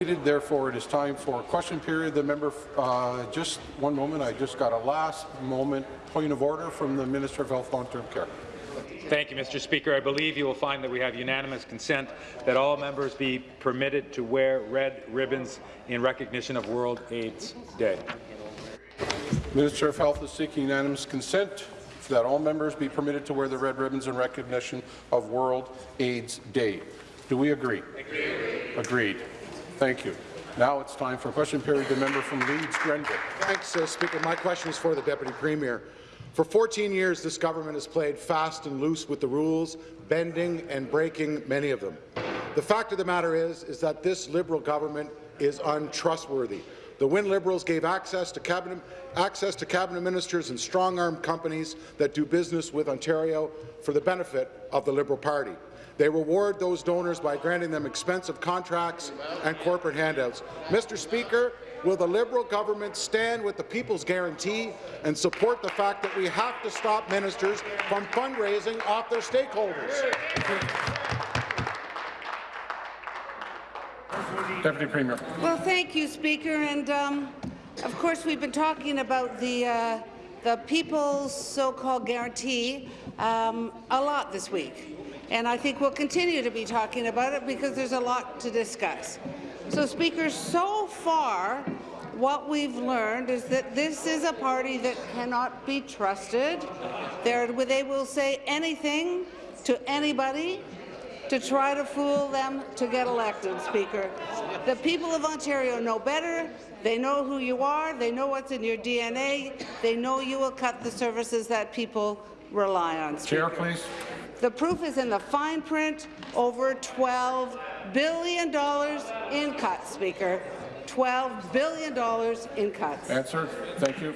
Therefore, it is time for a question period. The member, uh, just one moment. I just got a last moment point of order from the Minister of Health Long-Term Care. Thank you, Mr. Speaker. I believe you will find that we have unanimous consent that all members be permitted to wear red ribbons in recognition of World AIDS Day. Minister of Health is seeking unanimous consent that all members be permitted to wear the red ribbons in recognition of World AIDS Day. Do we agree? Agreed. Agreed. Thank you. Now it's time for question period. The member from Leeds, Grenville. Thanks, uh, Speaker. My question is for the Deputy Premier. For 14 years, this government has played fast and loose with the rules, bending and breaking many of them. The fact of the matter is, is that this Liberal government is untrustworthy. The Wynne Liberals gave access to cabinet, access to cabinet ministers and strong-arm companies that do business with Ontario for the benefit of the Liberal Party. They reward those donors by granting them expensive contracts and corporate handouts. Mr. Speaker, will the Liberal government stand with the People's Guarantee and support the fact that we have to stop ministers from fundraising off their stakeholders? Deputy Premier. Well, thank you, Speaker. And um, of course, we've been talking about the uh, the People's so-called guarantee um, a lot this week and I think we'll continue to be talking about it because there's a lot to discuss. So, Speaker, so far, what we've learned is that this is a party that cannot be trusted. They're, they will say anything to anybody to try to fool them to get elected, Speaker. The people of Ontario know better. They know who you are. They know what's in your DNA. They know you will cut the services that people rely on. Speaker. Chair, please. The proof is in the fine print, over $12 billion in cuts, Speaker. $12 billion in cuts. Answer. Thank you.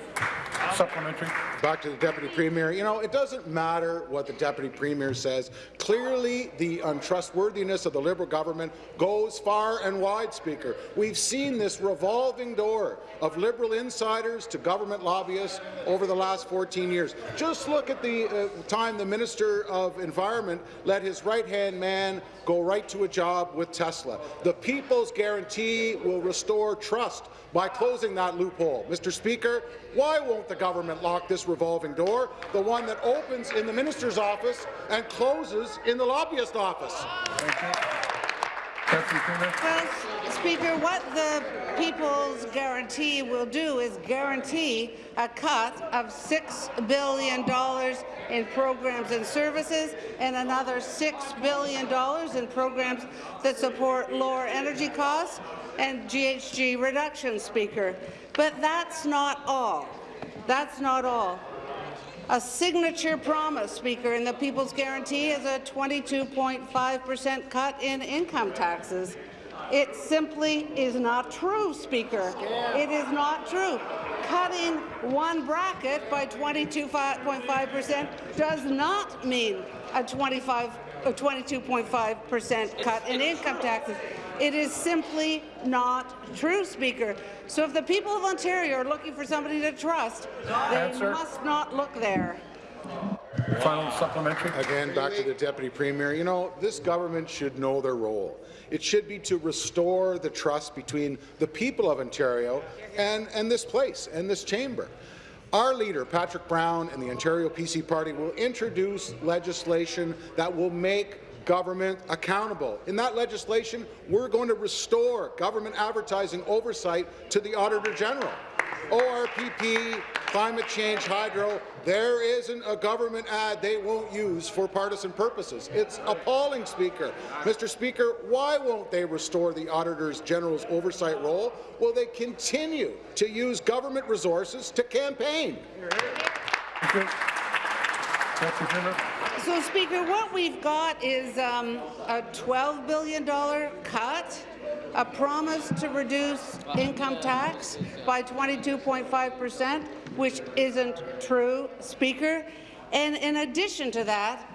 Supplementary. Back to the Deputy Premier. You know, it doesn't matter what the Deputy Premier says. Clearly, the untrustworthiness of the Liberal government goes far and wide, Speaker. We've seen this revolving door of Liberal insiders to government lobbyists over the last 14 years. Just look at the uh, time the Minister of Environment let his right-hand man go right to a job with Tesla. The People's Guarantee will restore trust by closing that loophole. Mr. Speaker, why won't the government lock this revolving door, the one that opens in the minister's office and closes in the lobbyist office? Well, Speaker, what the People's Guarantee will do is guarantee a cut of $6 billion in programs and services and another $6 billion in programs that support lower energy costs and GHG reduction, Speaker. But that's not all. That's not all. A signature promise, Speaker, in the People's Guarantee is a 22.5 per cent cut in income taxes. It simply is not true, Speaker. It is not true. Cutting one bracket by 22.5 per cent does not mean a 25 a 22.5 percent cut in income taxes. It is simply not true, Speaker. So if the people of Ontario are looking for somebody to trust, they Answer. must not look there. Final supplementary. Again, back to the Deputy Premier. You know, this government should know their role. It should be to restore the trust between the people of Ontario and, and this place and this chamber. Our leader, Patrick Brown, and the Ontario PC Party will introduce legislation that will make government accountable. In that legislation, we're going to restore government advertising oversight to the Auditor General. ORPP, climate change, hydro, there isn't a government ad they won't use for partisan purposes. It's appalling, Speaker. Mr. Speaker, why won't they restore the Auditor General's oversight role? Will they continue to use government resources to campaign? So, Speaker, what we've got is um, a $12 billion cut, a promise to reduce income tax by 22.5 percent, which isn't true, Speaker. And in addition to that,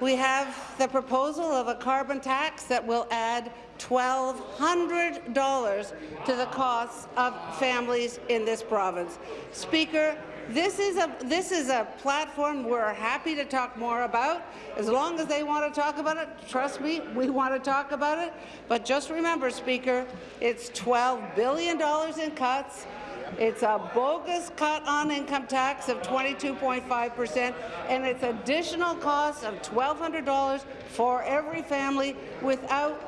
we have the proposal of a carbon tax that will add $1,200 to the costs of families in this province. Speaker, this is a this is a platform we're happy to talk more about. As long as they want to talk about it, trust me, we want to talk about it. But just remember, Speaker, it's $12 billion in cuts. It's a bogus cut on income tax of 22.5 percent, and it's additional cost of $1,200 for every family without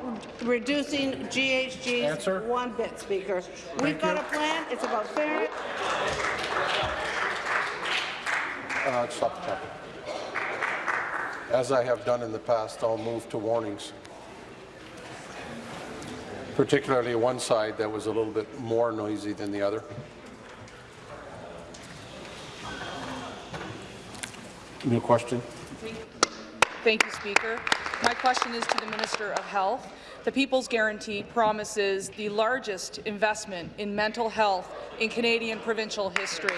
reducing GHGs Answer. one bit, Speaker. We've got you. a plan. It's about fairness. Uh. As I have done in the past, I'll move to warnings, particularly one side that was a little bit more noisy than the other. New question? Thank you, Speaker. My question is to the Minister of Health. The People's Guarantee promises the largest investment in mental health in Canadian provincial history.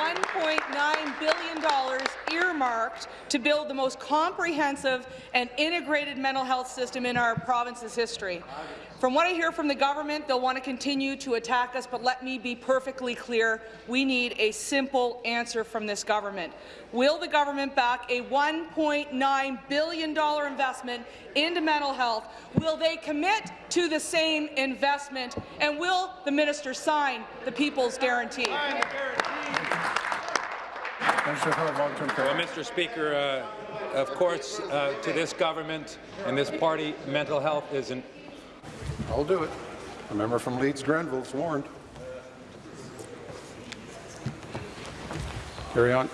$1.9 billion earmarked to build the most comprehensive and integrated mental health system in our province's history. From what I hear from the government, they'll want to continue to attack us, but let me be perfectly clear. We need a simple answer from this government. Will the government back a $1.9 billion investment into mental health? Will they commit to the same investment? And will the minister sign the People's Guarantee? Minister for Well, Mr. Speaker, uh, of course, uh, to this government and this party, mental health is an I'll do it. A member from Leeds Grenville is warned. Carry on.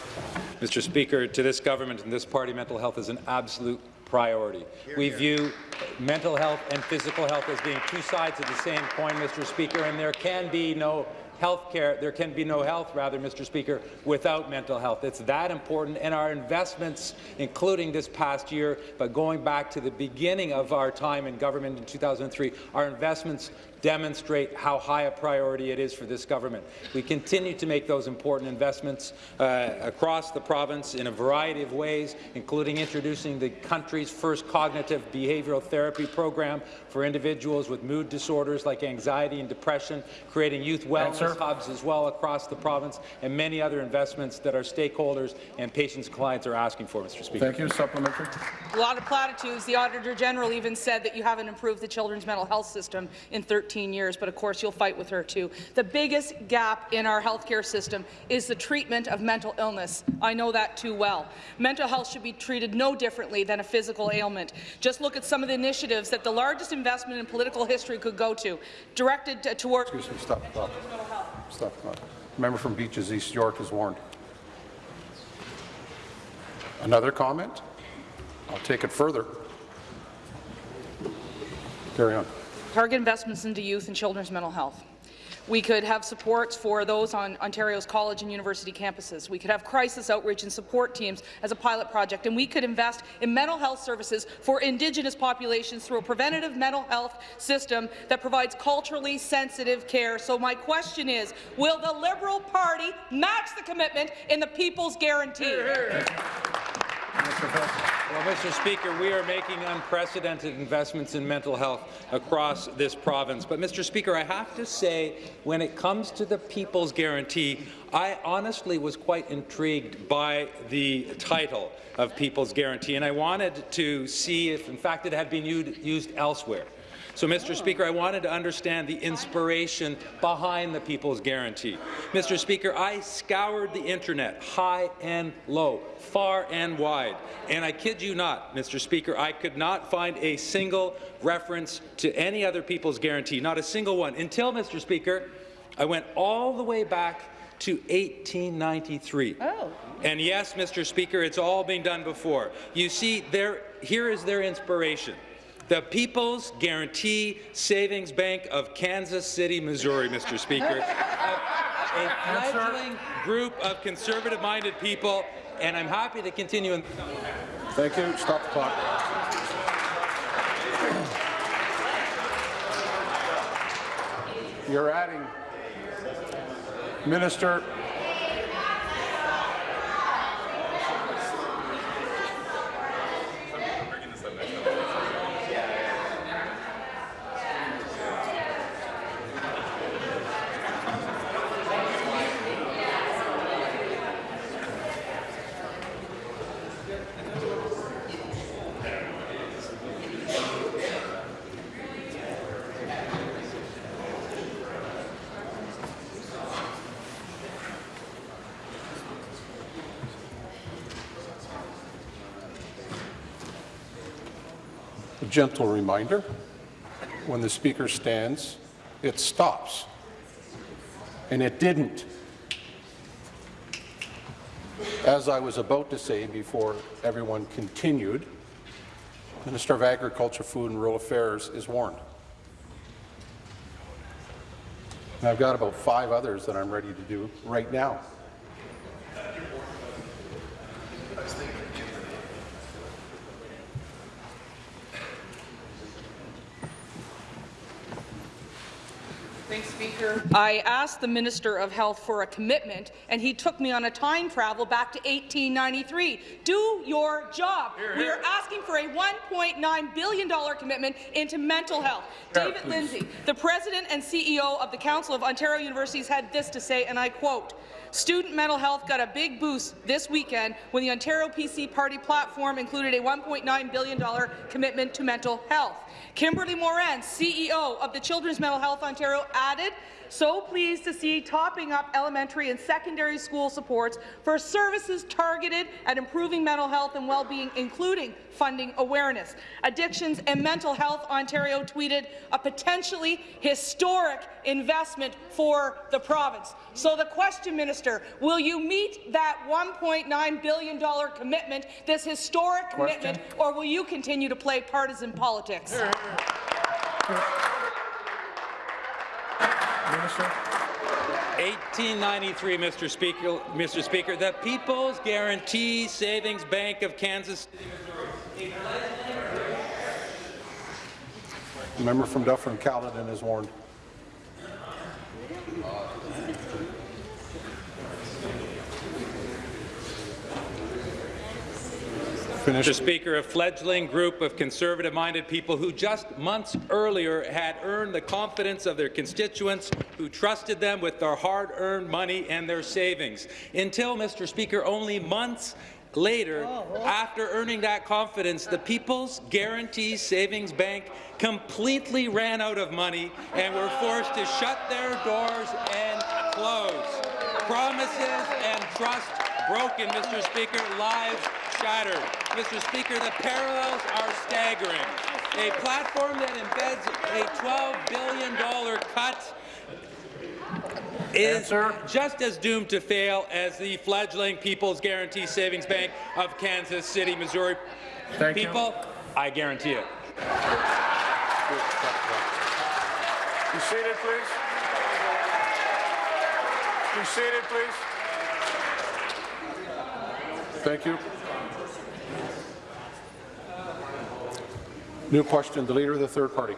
Mr. Speaker, to this government and this party, mental health is an absolute priority. We view mental health and physical health as being two sides of the same coin, Mr. Speaker, and there can be no health care, there can be no health, rather, Mr. Speaker, without mental health. It's that important, and our investments, including this past year, but going back to the beginning of our time in government in 2003, our investments demonstrate how high a priority it is for this government. We continue to make those important investments uh, across the province in a variety of ways, including introducing the country's first cognitive behavioral therapy program for individuals with mood disorders like anxiety and depression, creating youth wellness Answer. hubs as well across the province, and many other investments that our stakeholders and patients and clients are asking for, Mr. Speaker. Thank you. Supplementary. A lot of platitudes. The Auditor General even said that you haven't improved the children's mental health system in 13 years, but of course you'll fight with her too. The biggest gap in our healthcare system is the treatment of mental illness. I know that too well. Mental health should be treated no differently than a physical ailment. Just look at some of the initiatives that the largest investment in political history could go to, directed to- toward Excuse me. Stop clock. Stop the. Member from Beaches East York is warned. Another comment? I'll take it further. Carry on. Target investments into youth and children's mental health. We could have supports for those on Ontario's college and university campuses. We could have crisis outreach and support teams as a pilot project, and we could invest in mental health services for Indigenous populations through a preventative mental health system that provides culturally sensitive care. So my question is, will the Liberal Party match the commitment in the People's Guarantee? Well, Mr. Speaker, we are making unprecedented investments in mental health across this province. But, Mr. Speaker, I have to say, when it comes to the People's Guarantee, I honestly was quite intrigued by the title of People's Guarantee, and I wanted to see if, in fact, it had been used elsewhere. So, Mr. Speaker, I wanted to understand the inspiration behind the People's Guarantee. Mr. Speaker, I scoured the internet, high and low, far and wide, and I kid you not, Mr. Speaker, I could not find a single reference to any other People's Guarantee, not a single one, until, Mr. Speaker, I went all the way back to 1893. Oh. And yes, Mr. Speaker, it's all been done before. You see, there, here is their inspiration. The People's Guarantee Savings Bank of Kansas City, Missouri, Mr. Speaker. a, fledgling group of conservative-minded people, and I'm happy to continue. In Thank you. Stop the clock. You're adding. Minister. Gentle reminder, when the Speaker stands, it stops. And it didn't. As I was about to say before everyone continued, Minister of Agriculture, Food and Rural Affairs is warned. And I've got about five others that I'm ready to do right now. I asked the Minister of Health for a commitment, and he took me on a time travel back to 1893. Do your job. We are asking for a $1.9 billion commitment into mental health. David Lindsay, the President and CEO of the Council of Ontario Universities, had this to say, and I quote, Student mental health got a big boost this weekend when the Ontario PC Party platform included a $1.9 billion commitment to mental health. Kimberly Moran, CEO of the Children's Mental Health Ontario, added, so pleased to see topping up elementary and secondary school supports for services targeted at improving mental health and well-being, including funding awareness. Addictions and Mental Health Ontario tweeted a potentially historic investment for the province. So the question, Minister, will you meet that $1.9 billion commitment, this historic commitment, or will you continue to play partisan politics? Minister? 1893, Mr. Speaker, Mr. Speaker, the People's Guarantee Savings Bank of Kansas City, The member from Dufferin Caledon is warned. Mr. Speaker, a fledgling group of conservative-minded people who just months earlier had earned the confidence of their constituents who trusted them with their hard-earned money and their savings. Until, Mr. Speaker, only months later, oh, after earning that confidence, the People's Guarantee Savings Bank completely ran out of money and were forced to shut their doors and close. Promises and trust broken, Mr. Speaker, lives shattered. Mr. Speaker, the parallels are staggering. A platform that embeds a $12 billion cut is Answer. just as doomed to fail as the fledgling People's Guarantee Savings Bank of Kansas City, Missouri. Thank you. People, I guarantee it. Be seated, please. Be seated, please. Thank you. New question, the Leader of the Third Party.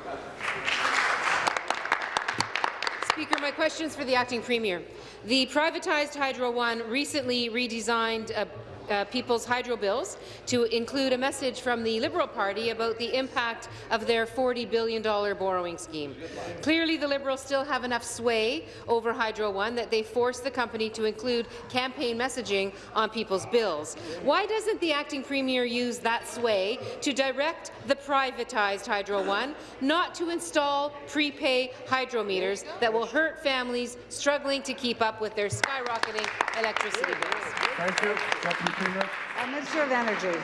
Speaker, my question is for the acting premier. The privatized Hydro One recently redesigned uh, people's hydro bills to include a message from the Liberal Party about the impact of their $40 billion borrowing scheme. Clearly, the Liberals still have enough sway over Hydro One that they forced the company to include campaign messaging on people's bills. Why doesn't the acting premier use that sway to direct the privatized Hydro One not to install prepay hydro meters that will hurt families struggling to keep up with their skyrocketing electricity bills? Thank you. Minister of Energy.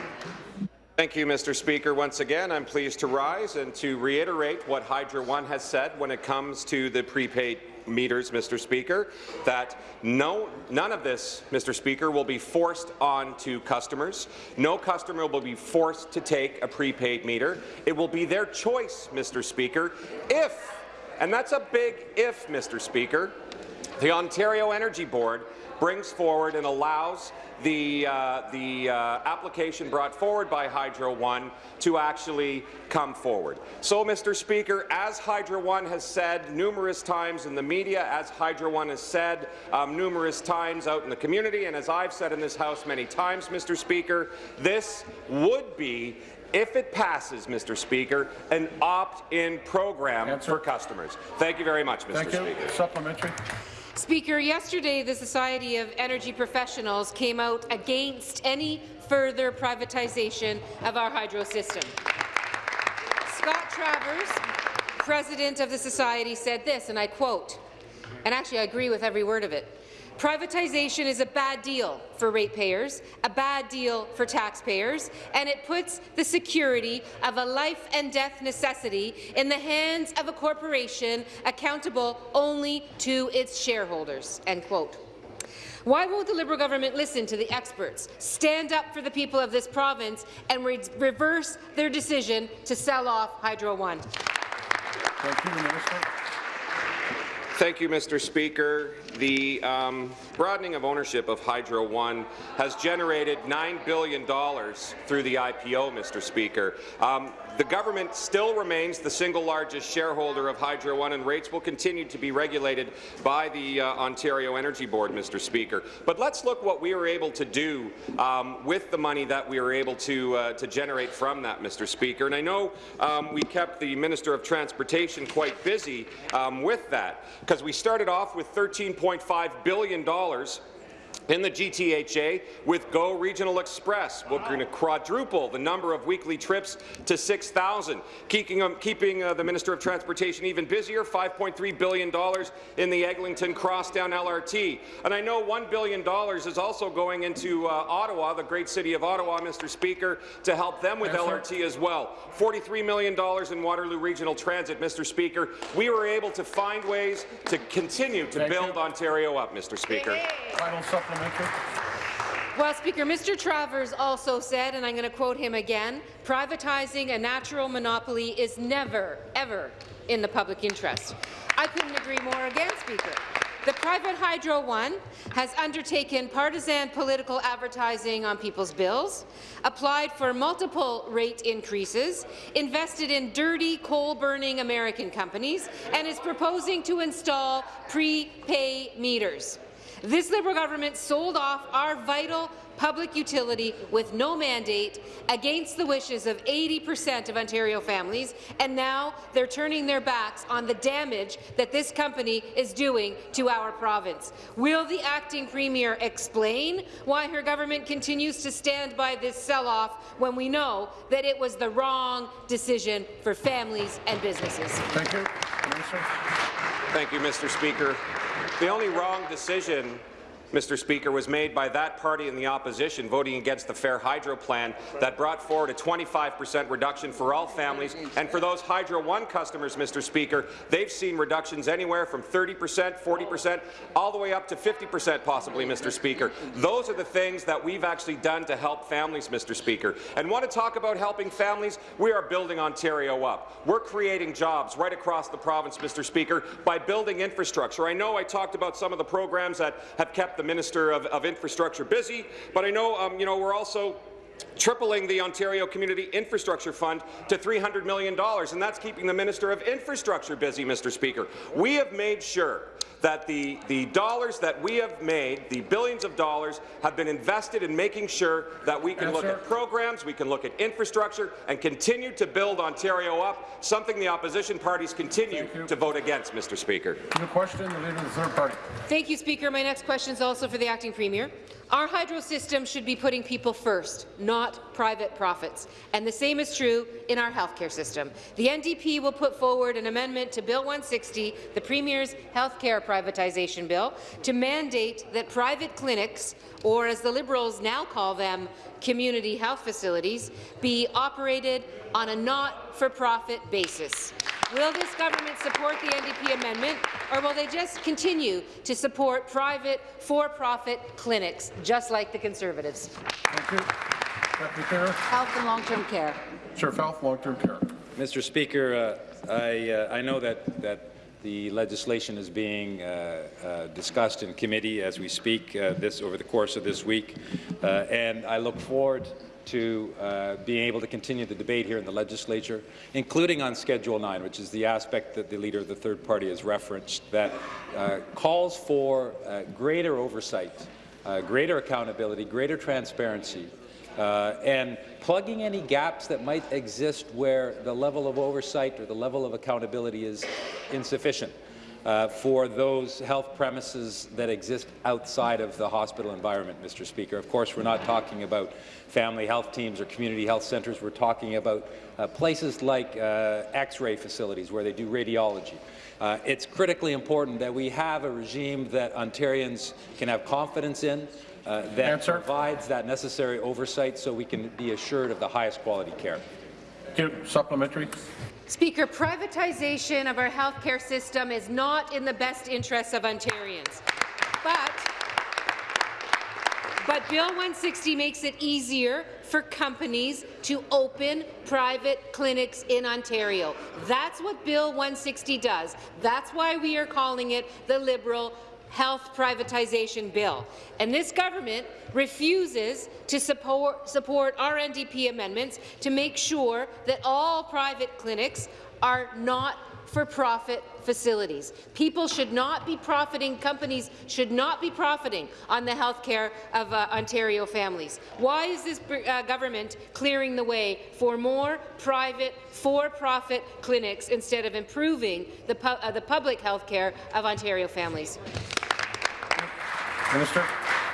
Thank you, Mr. Speaker. Once again, I'm pleased to rise and to reiterate what Hydro One has said when it comes to the prepaid meters, Mr. Speaker, that no, none of this, Mr. Speaker, will be forced on to customers. No customer will be forced to take a prepaid meter. It will be their choice, Mr. Speaker, if, and that's a big if, Mr. Speaker, the Ontario Energy Board brings forward and allows the, uh, the uh, application brought forward by Hydro One to actually come forward. So, Mr. Speaker, as Hydro One has said numerous times in the media, as Hydro One has said um, numerous times out in the community, and as I've said in this House many times, Mr. Speaker, this would be if it passes, Mr. Speaker, an opt-in program Answer. for customers. Thank you very much, Mr. Thank you. Speaker. Supplementary. Speaker, yesterday the Society of Energy Professionals came out against any further privatization of our hydro system. Scott Travers, president of the Society, said this, and I quote, and actually I agree with every word of it, Privatization is a bad deal for ratepayers, a bad deal for taxpayers, and it puts the security of a life and death necessity in the hands of a corporation accountable only to its shareholders." End quote. Why won't the Liberal government listen to the experts, stand up for the people of this province, and re reverse their decision to sell off Hydro One? Thank you, Minister. Thank you, Mr. Speaker. The um, broadening of ownership of Hydro One has generated $9 billion through the IPO, Mr. Speaker. Um, the government still remains the single largest shareholder of Hydro One, and rates will continue to be regulated by the uh, Ontario Energy Board, Mr. Speaker. But let's look what we were able to do um, with the money that we were able to, uh, to generate from that, Mr. Speaker. And I know um, we kept the Minister of Transportation quite busy um, with that, because we started off with $13.5 billion in the GTHA with GO Regional Express. We're going to quadruple the number of weekly trips to 6,000, keeping, um, keeping uh, the Minister of Transportation even busier, $5.3 billion in the Eglinton Crosstown LRT. And I know $1 billion is also going into uh, Ottawa, the great city of Ottawa, Mr. Speaker, to help them with Yes, LRT as well. $43 million in Waterloo Regional Transit, Mr. Speaker. We were able to find ways to continue to Thank you. build Ontario up, Mr. Speaker. Final supplementary. Well, Speaker, Mr. Travers also said, and I'm going to quote him again, privatizing a natural monopoly is never, ever in the public interest. I couldn't agree more again, Speaker. The private Hydro One has undertaken partisan political advertising on people's bills, applied for multiple rate increases, invested in dirty coal-burning American companies, and is proposing to install prepay meters. This Liberal government sold off our vital public utility with no mandate against the wishes of 80 percent of Ontario families, and now they're turning their backs on the damage that this company is doing to our province. Will the acting premier explain why her government continues to stand by this sell-off when we know that it was the wrong decision for families and businesses? Thank you. Minister. Thank you, Mr. Speaker. The only wrong decision Mr. Speaker, was made by that party in the opposition voting against the Fair Hydro plan that brought forward a 25 percent reduction for all families. And for those Hydro One customers, Mr. Speaker, they've seen reductions anywhere from 30 percent, 40 percent, all the way up to 50 percent possibly, Mr. Speaker. Those are the things that we've actually done to help families, Mr. Speaker. And want to talk about helping families? We are building Ontario up. We're creating jobs right across the province, Mr. Speaker, by building infrastructure. I know I talked about some of the programs that have kept the Minister of, of Infrastructure busy, but I know, um, you know, we're also tripling the Ontario Community Infrastructure Fund to $300 million, and that's keeping the Minister of Infrastructure busy, Mr. Speaker. We have made sure that the, the dollars that we have made, the billions of dollars, have been invested in making sure that we can Yes, look sir. at programs, we can look at infrastructure, and continue to build Ontario up, something the opposition parties continue to vote against, Mr. Speaker. New question, the Leader of the Third Party. Thank you, Speaker. My next question is also for the acting premier. Our hydro system should be putting people first, not private profits. And the same is true in our healthcare system. The NDP will put forward an amendment to Bill 160, the Premier's healthcare privatization bill, to mandate that private clinics, or as the Liberals now call them, community health facilities, be operated on a not-for-profit basis. Will this government support the NDP amendment, or will they just continue to support private, for-profit clinics, just like the Conservatives? Thank you. Deputy Health and long-term care. Sir Health, long-term care. Mr. Speaker, uh, I, uh, I know that, that the legislation is being uh, uh, discussed in committee as we speak uh, this over the course of this week, uh, and I look forward to uh, being able to continue the debate here in the legislature, including on Schedule 9, which is the aspect that the Leader of the Third Party has referenced, that uh, calls for greater oversight, greater accountability, greater transparency, uh, and plugging any gaps that might exist where the level of oversight or the level of accountability is insufficient. uh, for those health premises that exist outside of the hospital environment, Mr. Speaker. Of course, we're not talking about family health teams or community health centres. We're talking about uh, places like uh, X-ray facilities where they do radiology. Uh, it's critically important that we have a regime that Ontarians can have confidence in, uh, that Answer. provides that necessary oversight so we can be assured of the highest quality care. Thank you. Supplementary. Speaker, privatization of our health care system is not in the best interests of Ontarians. But, but Bill 160 makes it easier for companies to open private clinics in Ontario. That's what Bill 160 does. That's why we are calling it the Liberal health privatization bill. And this government refuses to support, support our NDP amendments to make sure that all private clinics are not for-profit facilities. People should not be profiting, companies should not be profiting on the health care of uh, Ontario families. Why is this uh, government clearing the way for more private, for-profit clinics instead of improving the, pu uh, the public health care of Ontario families? Minister.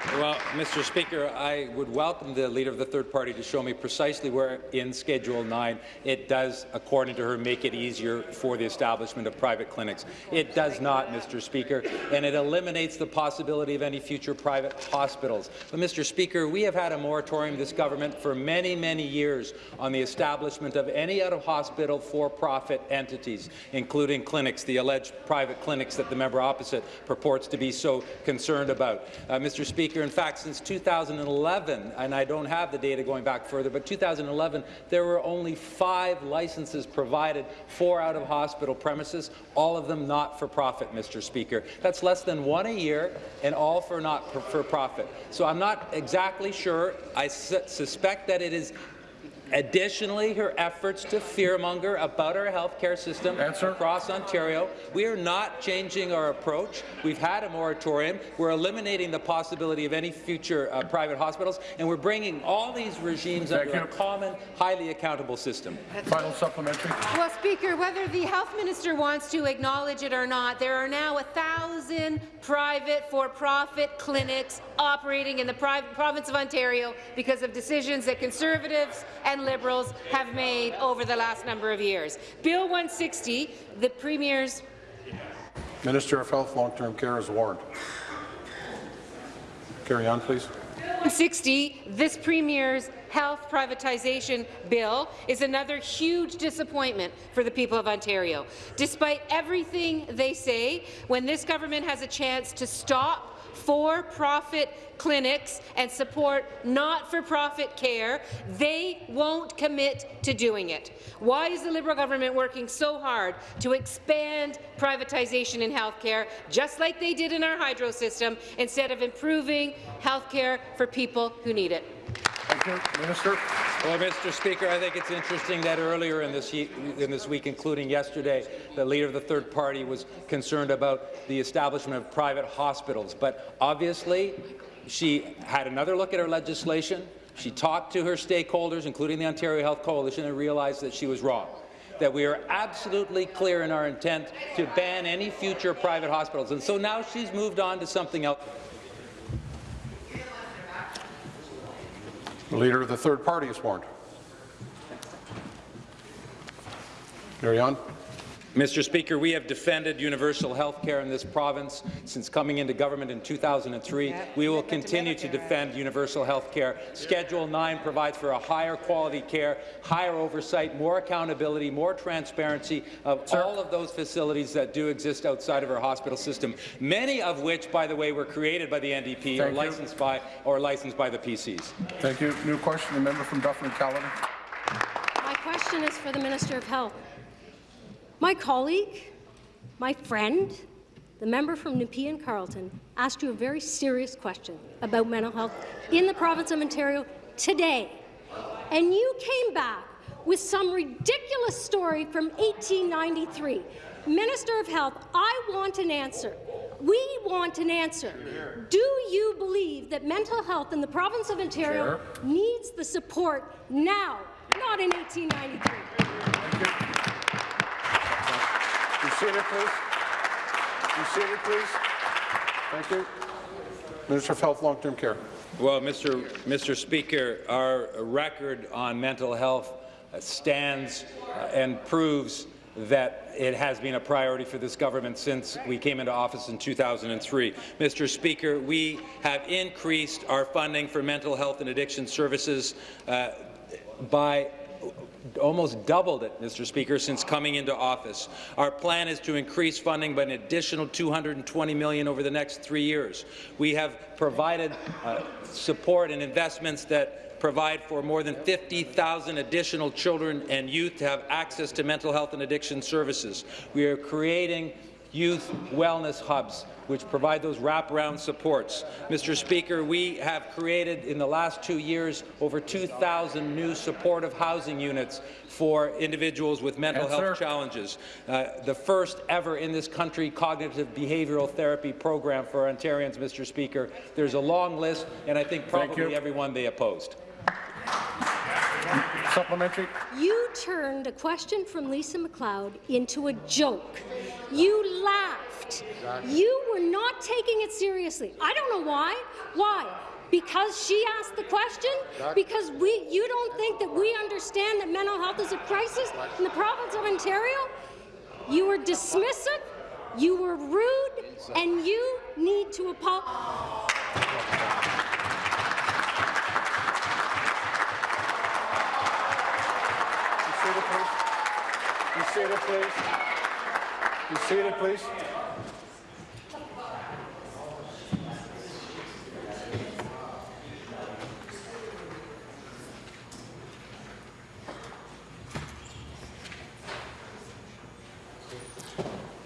Well, Mr. Speaker, I would welcome the Leader of the Third Party to show me precisely where in Schedule 9 it does, according to her, make it easier for the establishment of private clinics. It does not, Mr. Speaker, and it eliminates the possibility of any future private hospitals. But, Mr. Speaker, we have had a moratorium, this government, for many, many years on the establishment of any out-of-hospital for-profit entities, including clinics, the alleged private clinics that the member opposite purports to be so concerned about. Uh, Mr. Speaker, in fact, since 2011, and I don't have the data going back further, but 2011, there were only five licenses provided four out-of-hospital premises, all of them not for profit, Mr. Speaker. That's less than one a year, and all for not for profit. So I'm not exactly sure. I su suspect that it is Additionally, her efforts to fearmonger about our healthcare system Answer. across Ontario. We are not changing our approach. We've had a moratorium. We're eliminating the possibility of any future uh, private hospitals, and we're bringing all these regimes Thank under you. a common, highly accountable system. Final supplementary. Well, Speaker, whether the health minister wants to acknowledge it or not, there are now a thousand private for-profit clinics operating in the province of Ontario because of decisions that Conservatives and Liberals have made over the last number of years. Bill 160, the Premier's Minister of Health, Long-Term Care is warned. Carry on, please. 60, this Premier's health privatization bill is another huge disappointment for the people of Ontario. Despite everything they say, when this government has a chance to stop for-profit clinics and support not-for-profit care, they won't commit to doing it. Why is the Liberal government working so hard to expand privatization in healthcare, just like they did in our hydro system, instead of improving healthcare for people who need it? Thank you. Minister. Well, Mr. Speaker, I think it's interesting that earlier in this, in this week, including yesterday, the leader of the third party was concerned about the establishment of private hospitals. But obviously, she had another look at her legislation. She talked to her stakeholders, including the Ontario Health Coalition, and realized that she was wrong that we are absolutely clear in our intent to ban any future private hospitals. And so now she's moved on to something else. The Leader of the Third Party is warned. Carry on. Mr. Speaker, we have defended universal health care in this province since coming into government in 2003. Yeah, we will look at the continue to defend universal health care. Schedule 9 provides for a higher quality care, higher oversight, more accountability, more transparency of all of those facilities that do exist outside of our hospital system, many of which, by the way, were created by the NDP or Thank you. licensed by or licensed by the PCs. Thank you. New question, the member from Dufferin-Caledon. My question is for the Minister of Health. My colleague, my friend, the member from Nepean Carleton, asked you a very serious question about mental health in the province of Ontario today. And you came back with some ridiculous story from 1893. Minister of Health, I want an answer. We want an answer. Do you believe that mental health in the province of Ontario needs the support now, not in 1893? Seated, please. Be seated, please. Thank you. Minister of Health, Long-Term Care. Well, Mr. Mr. Speaker, our record on mental health stands uh, and proves that it has been a priority for this government since we came into office in 2003. Mr. Speaker, we have increased our funding for mental health and addiction services uh, by almost doubled it, Mr. Speaker, since coming into office. Our plan is to increase funding by an additional 220 million over the next three years. We have provided uh, support and investments that provide for more than 50,000 additional children and youth to have access to mental health and addiction services. We are creating youth wellness hubs which provide those wraparound supports. Mr. Speaker, we have created in the last two years over 2,000 new supportive housing units for individuals with mental Answer. health challenges. Uh, the first ever in this country cognitive behavioral therapy program for Ontarians, Mr. Speaker. There's a long list, and I think probably everyone they opposed. Supplementary. You turned a question from Lisa MacLeod into a joke. You laughed. You were not taking it seriously. I don't know why. Why? Because she asked the question? Because we, you don't think that we understand that mental health is a crisis in the province of Ontario? You were dismissive, you were rude, and you need to apologize. Be seated, please. Be seated, please.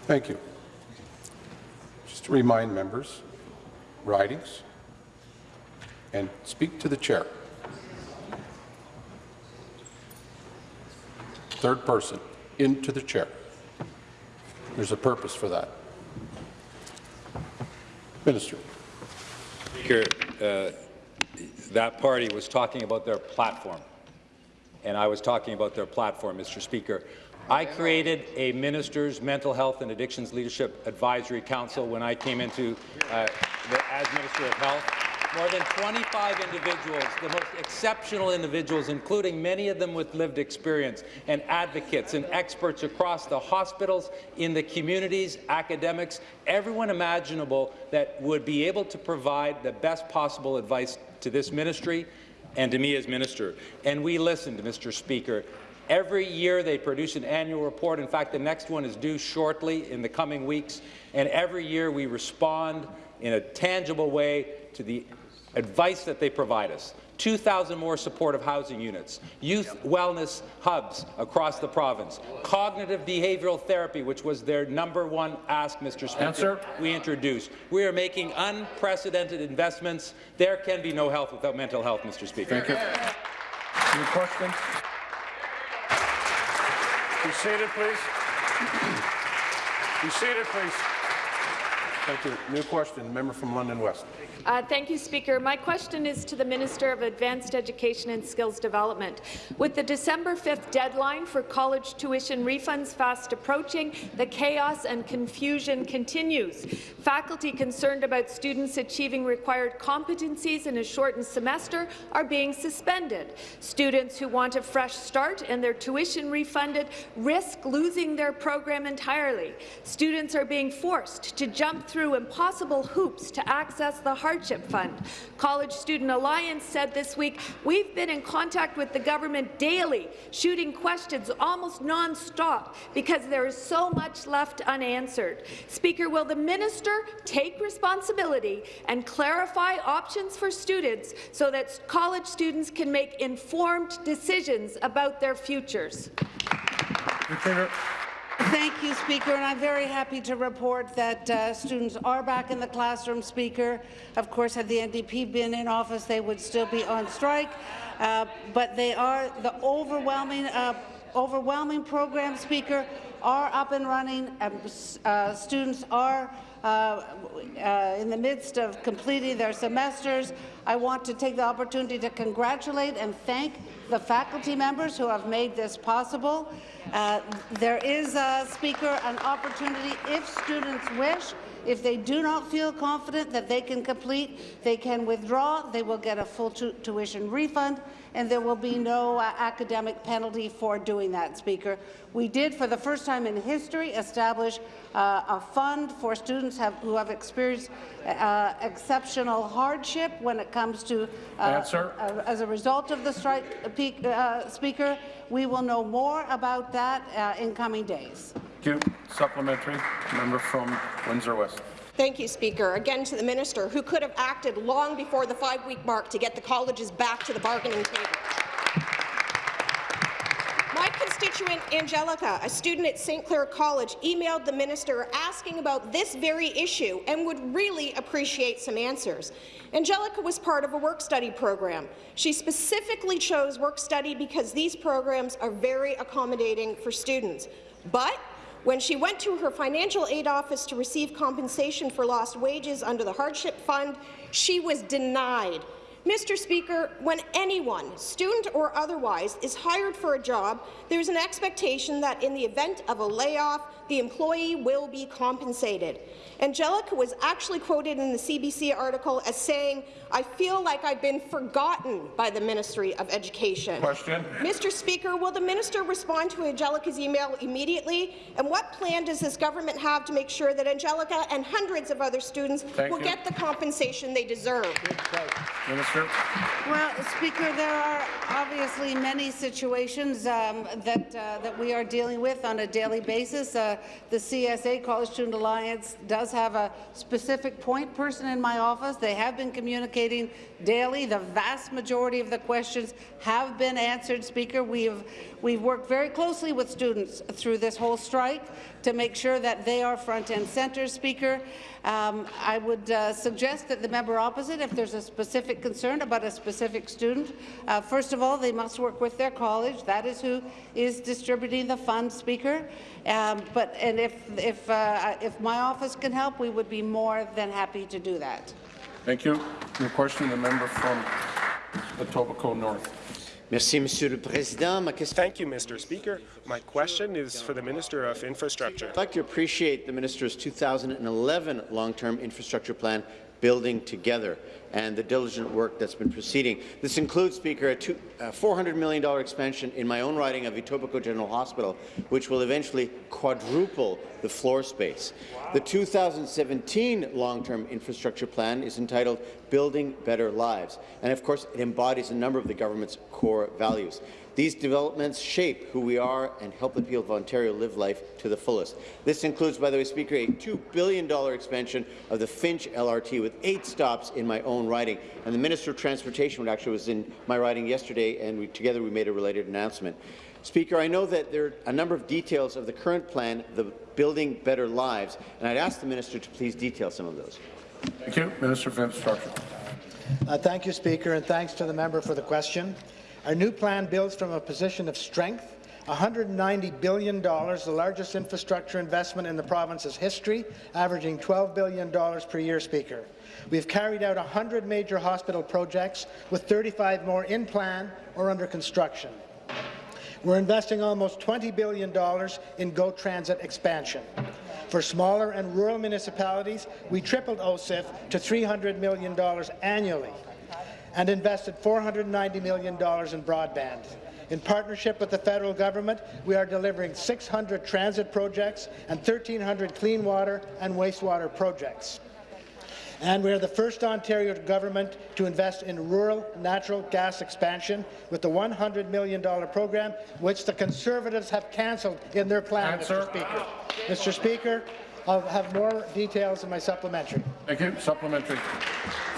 Thank you. Just to remind members, ridings, and speak to the chair. Third person, into the chair. There's a purpose for that. Minister. Speaker, uh, that party was talking about their platform, and I was talking about their platform, Mr. Speaker. I created a Ministers' Mental Health and Addictions Leadership Advisory Council when I came into uh, the, as Minister of Health. More than 25 individuals, the most exceptional individuals, including many of them with lived experience, and advocates and experts across the hospitals, in the communities, academics, everyone imaginable that would be able to provide the best possible advice to this ministry and to me as minister. And we listened, Mr. Speaker. Every year they produce an annual report. In fact, the next one is due shortly in the coming weeks. And every year we respond in a tangible way to the advice that they provide us. 2,000 more supportive housing units, youth wellness hubs across the province, cognitive behavioral therapy, which was their number one ask, Mr. Speaker, Answer. we introduced. We are making unprecedented investments. There can be no health without mental health, Mr. Speaker. Thank you. Any questions? Be seated, please. Be seated, please. Thank you. New question, member from London West. Uh, thank you, Speaker. My question is to the Minister of Advanced Education and Skills Development. With the December 5th deadline for college tuition refunds fast approaching, the chaos and confusion continues. Faculty concerned about students achieving required competencies in a shortened semester are being suspended. Students who want a fresh start and their tuition refunded risk losing their program entirely. Students are being forced to jump through impossible hoops to access the Hardship Fund. College Student Alliance said this week, we've been in contact with the government daily, shooting questions almost non-stop because there is so much left unanswered. Speaker, will the minister take responsibility and clarify options for students so that college students can make informed decisions about their futures? Thank you, Speaker, and I'm very happy to report that uh, students are back in the classroom, Speaker. Of course, had the NDP been in office, they would still be on strike, uh, but they are the overwhelming, uh, overwhelming program, Speaker, are up and running. and uh, students are uh, uh, in the midst of completing their semesters. I want to take the opportunity to congratulate and thank the faculty members who have made this possible. Uh, there is, uh, Speaker, an opportunity, if students wish, if they do not feel confident that they can complete, they can withdraw. They will get a full tu tuition refund, and there will be no uh, academic penalty for doing that, Speaker. We did, for the first time in history, establish uh, a fund for students have, who have experienced uh, exceptional hardship when it comes to, uh, uh, as a result of the strike, uh, uh, Speaker. We will know more about that uh, in coming days. Thank you. Supplementary. Member from Windsor West. Thank you, Speaker. Again to the minister, who could have acted long before the five-week mark to get the colleges back to the bargaining table. My constituent Angelica, a student at St. Clair College, emailed the minister asking about this very issue and would really appreciate some answers. Angelica was part of a work-study program. She specifically chose work-study because these programs are very accommodating for students. But when she went to her financial aid office to receive compensation for lost wages under the hardship fund, she was denied Mr. Speaker, when anyone, student or otherwise, is hired for a job, there is an expectation that in the event of a layoff, the employee will be compensated. Angelica was actually quoted in the CBC article as saying, I feel like I've been forgotten by the Ministry of Education. Question. Mr. Speaker, will the minister respond to Angelica's email immediately? And what plan does this government have to make sure that Angelica and hundreds of other students Thank will you. get the compensation they deserve? Minister. Well, Speaker, there are obviously many situations um, that uh, that we are dealing with on a daily basis. Uh, the CSA, College Student Alliance, does have a specific point person in my office. They have been communicating daily. The vast majority of the questions have been answered, Speaker. We've we've worked very closely with students through this whole strike to make sure that they are front and centre, Speaker. Um, I would uh, suggest that the member opposite, if there's a specific concern about a specific student, uh, first of all, they must work with their college. That is who is distributing the funds, Speaker. Um, but and if if uh, if my office can help, we would be more than happy to do that. Thank you. Your question, the member from Etobicoke North. Merci, Monsieur le Président. Ma Thank you, Mr. Speaker. My question is for the Minister of Infrastructure. I'd like to appreciate the Minister's 2011 long-term infrastructure plan, Building Together, and the diligent work that's been proceeding. This includes, Speaker, a, two, a $400 million expansion in my own riding of Etobicoke General Hospital, which will eventually quadruple the floor space. The 2017 long-term infrastructure plan is entitled Building Better Lives, and of course it embodies a number of the government's core values. These developments shape who we are and help the people of Ontario live life to the fullest. This includes, by the way, Speaker, a $2 billion expansion of the Finch LRT with eight stops in my own riding. And the Minister of Transportation actually was in my riding yesterday, and we, together we made a related announcement. Speaker, I know that there are a number of details of the current plan, the Building Better Lives, and I'd ask the Minister to please detail some of those. Thank you. Minister of Infrastructure. Uh, thank you, Speaker, and thanks to the member for the question. Our new plan builds from a position of strength. $190 billion, the largest infrastructure investment in the province's history, averaging $12 billion per year, Speaker. We've carried out 100 major hospital projects, with 35 more in plan or under construction. We're investing almost $20 billion in GO Transit expansion. For smaller and rural municipalities, we tripled OCIF to $300 million annually and invested $490 million in broadband. In partnership with the federal government, we are delivering 600 transit projects and 1,300 clean water and wastewater projects. And we are the first Ontario government to invest in rural natural gas expansion with the $100 million program, which the Conservatives have cancelled in their plan, Answer. Mr. Speaker. Mr. Speaker, I'll have more details in my supplementary. Thank you. Supplementary.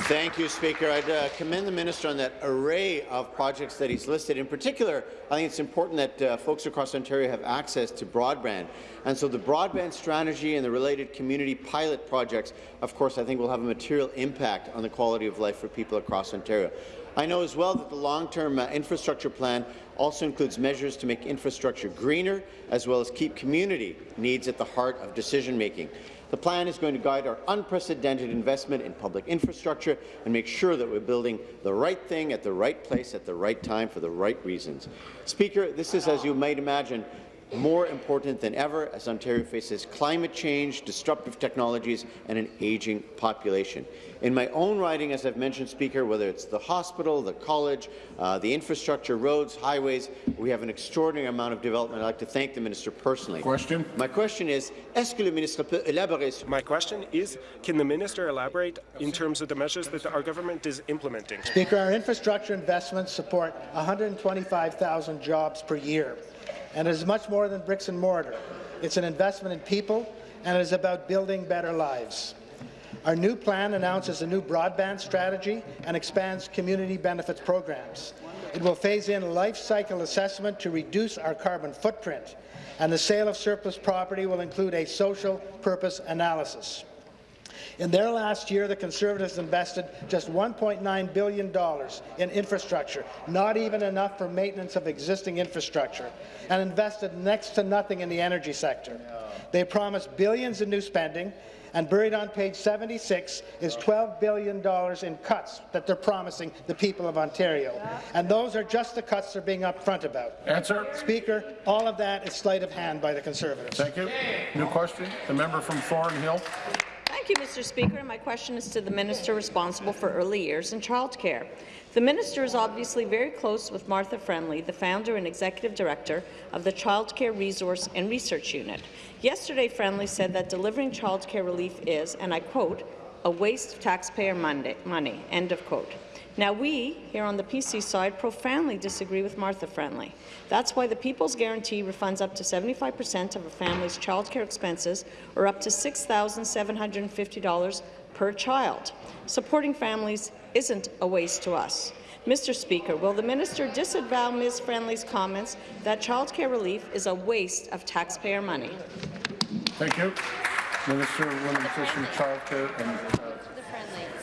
Thank you, Speaker. I'd uh, commend the minister on that array of projects that he's listed. In particular, I think it's important that uh, folks across Ontario have access to broadband. And so the broadband strategy and the related community pilot projects, of course, I think will have a material impact on the quality of life for people across Ontario. I know as well that the long-term uh, infrastructure plan also includes measures to make infrastructure greener, as well as keep community needs at the heart of decision-making. The plan is going to guide our unprecedented investment in public infrastructure and make sure that we're building the right thing at the right place at the right time for the right reasons. Speaker, this is, as you might imagine, more important than ever as Ontario faces climate change, disruptive technologies, and an ageing population. In my own riding, as I've mentioned, Speaker, whether it's the hospital, the college, uh, the infrastructure, roads, highways, we have an extraordinary amount of development. I'd like to thank the minister personally. Question. My question is, est-ce que le ministre peut élaborer sur My question is, can the minister elaborate in terms of the measures that our government is implementing? Speaker, our infrastructure investments support 125,000 jobs per year, and it is much more than bricks and mortar. It's an investment in people, and it is about building better lives. Our new plan announces a new broadband strategy and expands community benefits programs. It will phase in life cycle assessment to reduce our carbon footprint, and the sale of surplus property will include a social purpose analysis. In their last year, the Conservatives invested just $1.9 billion in infrastructure, not even enough for maintenance of existing infrastructure, and invested next to nothing in the energy sector. They promised billions in new spending, and buried on page 76 is $12 billion in cuts that they're promising the people of Ontario. And those are just the cuts they're being upfront about. Answer. Speaker, all of that is sleight of hand by the Conservatives. Thank you. New question. The member from Thornhill. Thank you, Mr. Speaker. My question is to the minister responsible for early years and childcare. The minister is obviously very close with Martha Friendly, the founder and executive director of the Childcare Resource and Research Unit. Yesterday, Friendly said that delivering childcare relief is, and I quote, a waste of taxpayer money, end of quote. Now, we, here on the PC side, profoundly disagree with Martha Friendly. That's why the People's Guarantee refunds up to 75 per cent of a family's childcare expenses, or up to $6,750 per child. Supporting families isn't a waste to us. Mr. Speaker, will the minister disavow Ms. Friendly's comments that childcare relief is a waste of taxpayer money? Thank you. Minister of Women, Childcare and uh,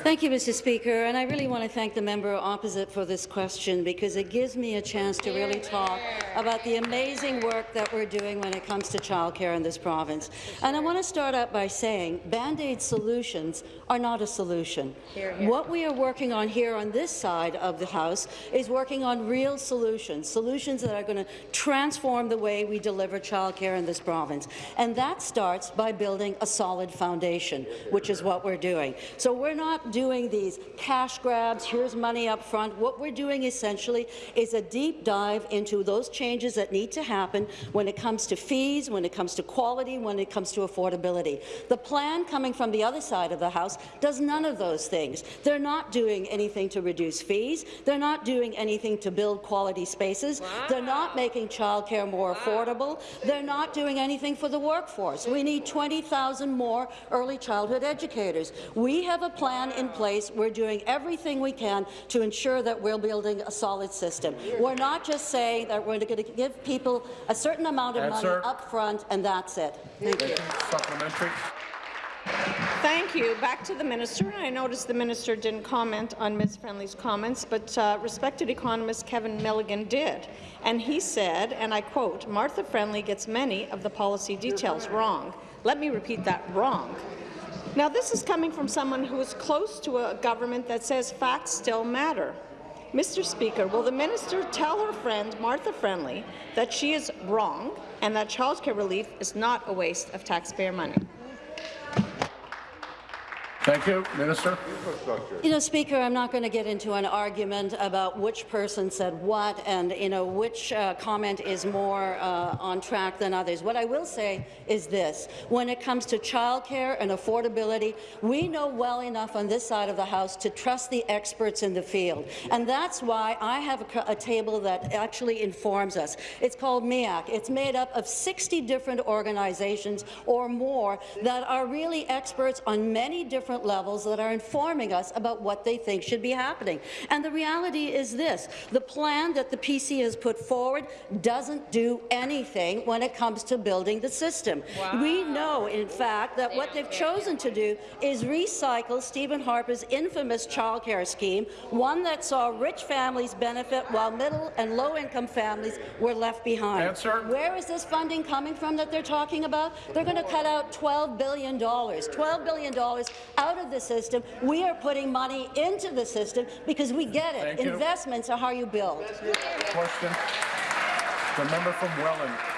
Thank you, Mr. Speaker, and I really want to thank the member opposite for this question because it gives me a chance to really talk about the amazing work that we're doing when it comes to childcare in this province. And I want to start out by saying Band-Aid solutions are not a solution. What we are working on here on this side of the House is working on real solutions, solutions that are going to transform the way we deliver childcare in this province. And that starts by building a solid foundation, which is what we're doing. So we're not doing these cash grabs, here's money up front. What we're doing essentially is a deep dive into those changes that need to happen when it comes to fees, when it comes to quality, when it comes to affordability. The plan coming from the other side of the House does none of those things. They're not doing anything to reduce fees. They're not doing anything to build quality spaces. Wow. They're not making childcare more wow. affordable. They're not doing anything for the workforce. We need 20,000 more early childhood educators. We have a plan in in place. We're doing everything we can to ensure that we're building a solid system. We're not just saying that we're going to give people a certain amount of Answer. money up front and that's it. Thank you. Supplementary. Thank you. Back to the minister. I noticed the minister didn't comment on Ms. Friendly's comments, but uh, respected economist Kevin Milligan did. And he said, and I quote, Martha Friendly gets many of the policy details wrong. Let me repeat that, wrong. Now, this is coming from someone who is close to a government that says facts still matter. Mr. Speaker, will the minister tell her friend, Martha Friendly, that she is wrong and that childcare relief is not a waste of taxpayer money? Thank you. Minister. You know, Speaker, I'm not going to get into an argument about which person said what and, you know, which uh, comment is more uh, on track than others. What I will say is this. When it comes to childcare and affordability, we know well enough on this side of the House to trust the experts in the field. And that's why I have a, a table that actually informs us. It's called MEAC. It's made up of 60 different organizations or more that are really experts on many different different levels that are informing us about what they think should be happening. And the reality is this, the plan that the PC has put forward doesn't do anything when it comes to building the system. We know, in fact, that what they've chosen to do is recycle Stephen Harper's infamous childcare scheme, one that saw rich families benefit while middle and low-income families were left behind. Answer. Where is this funding coming from that they're talking about? They're going to cut out $12 billion, $12 billion out of the system. We are putting money into the system because we get it. Thank you. Investments are how you build. Question. The member from Welland.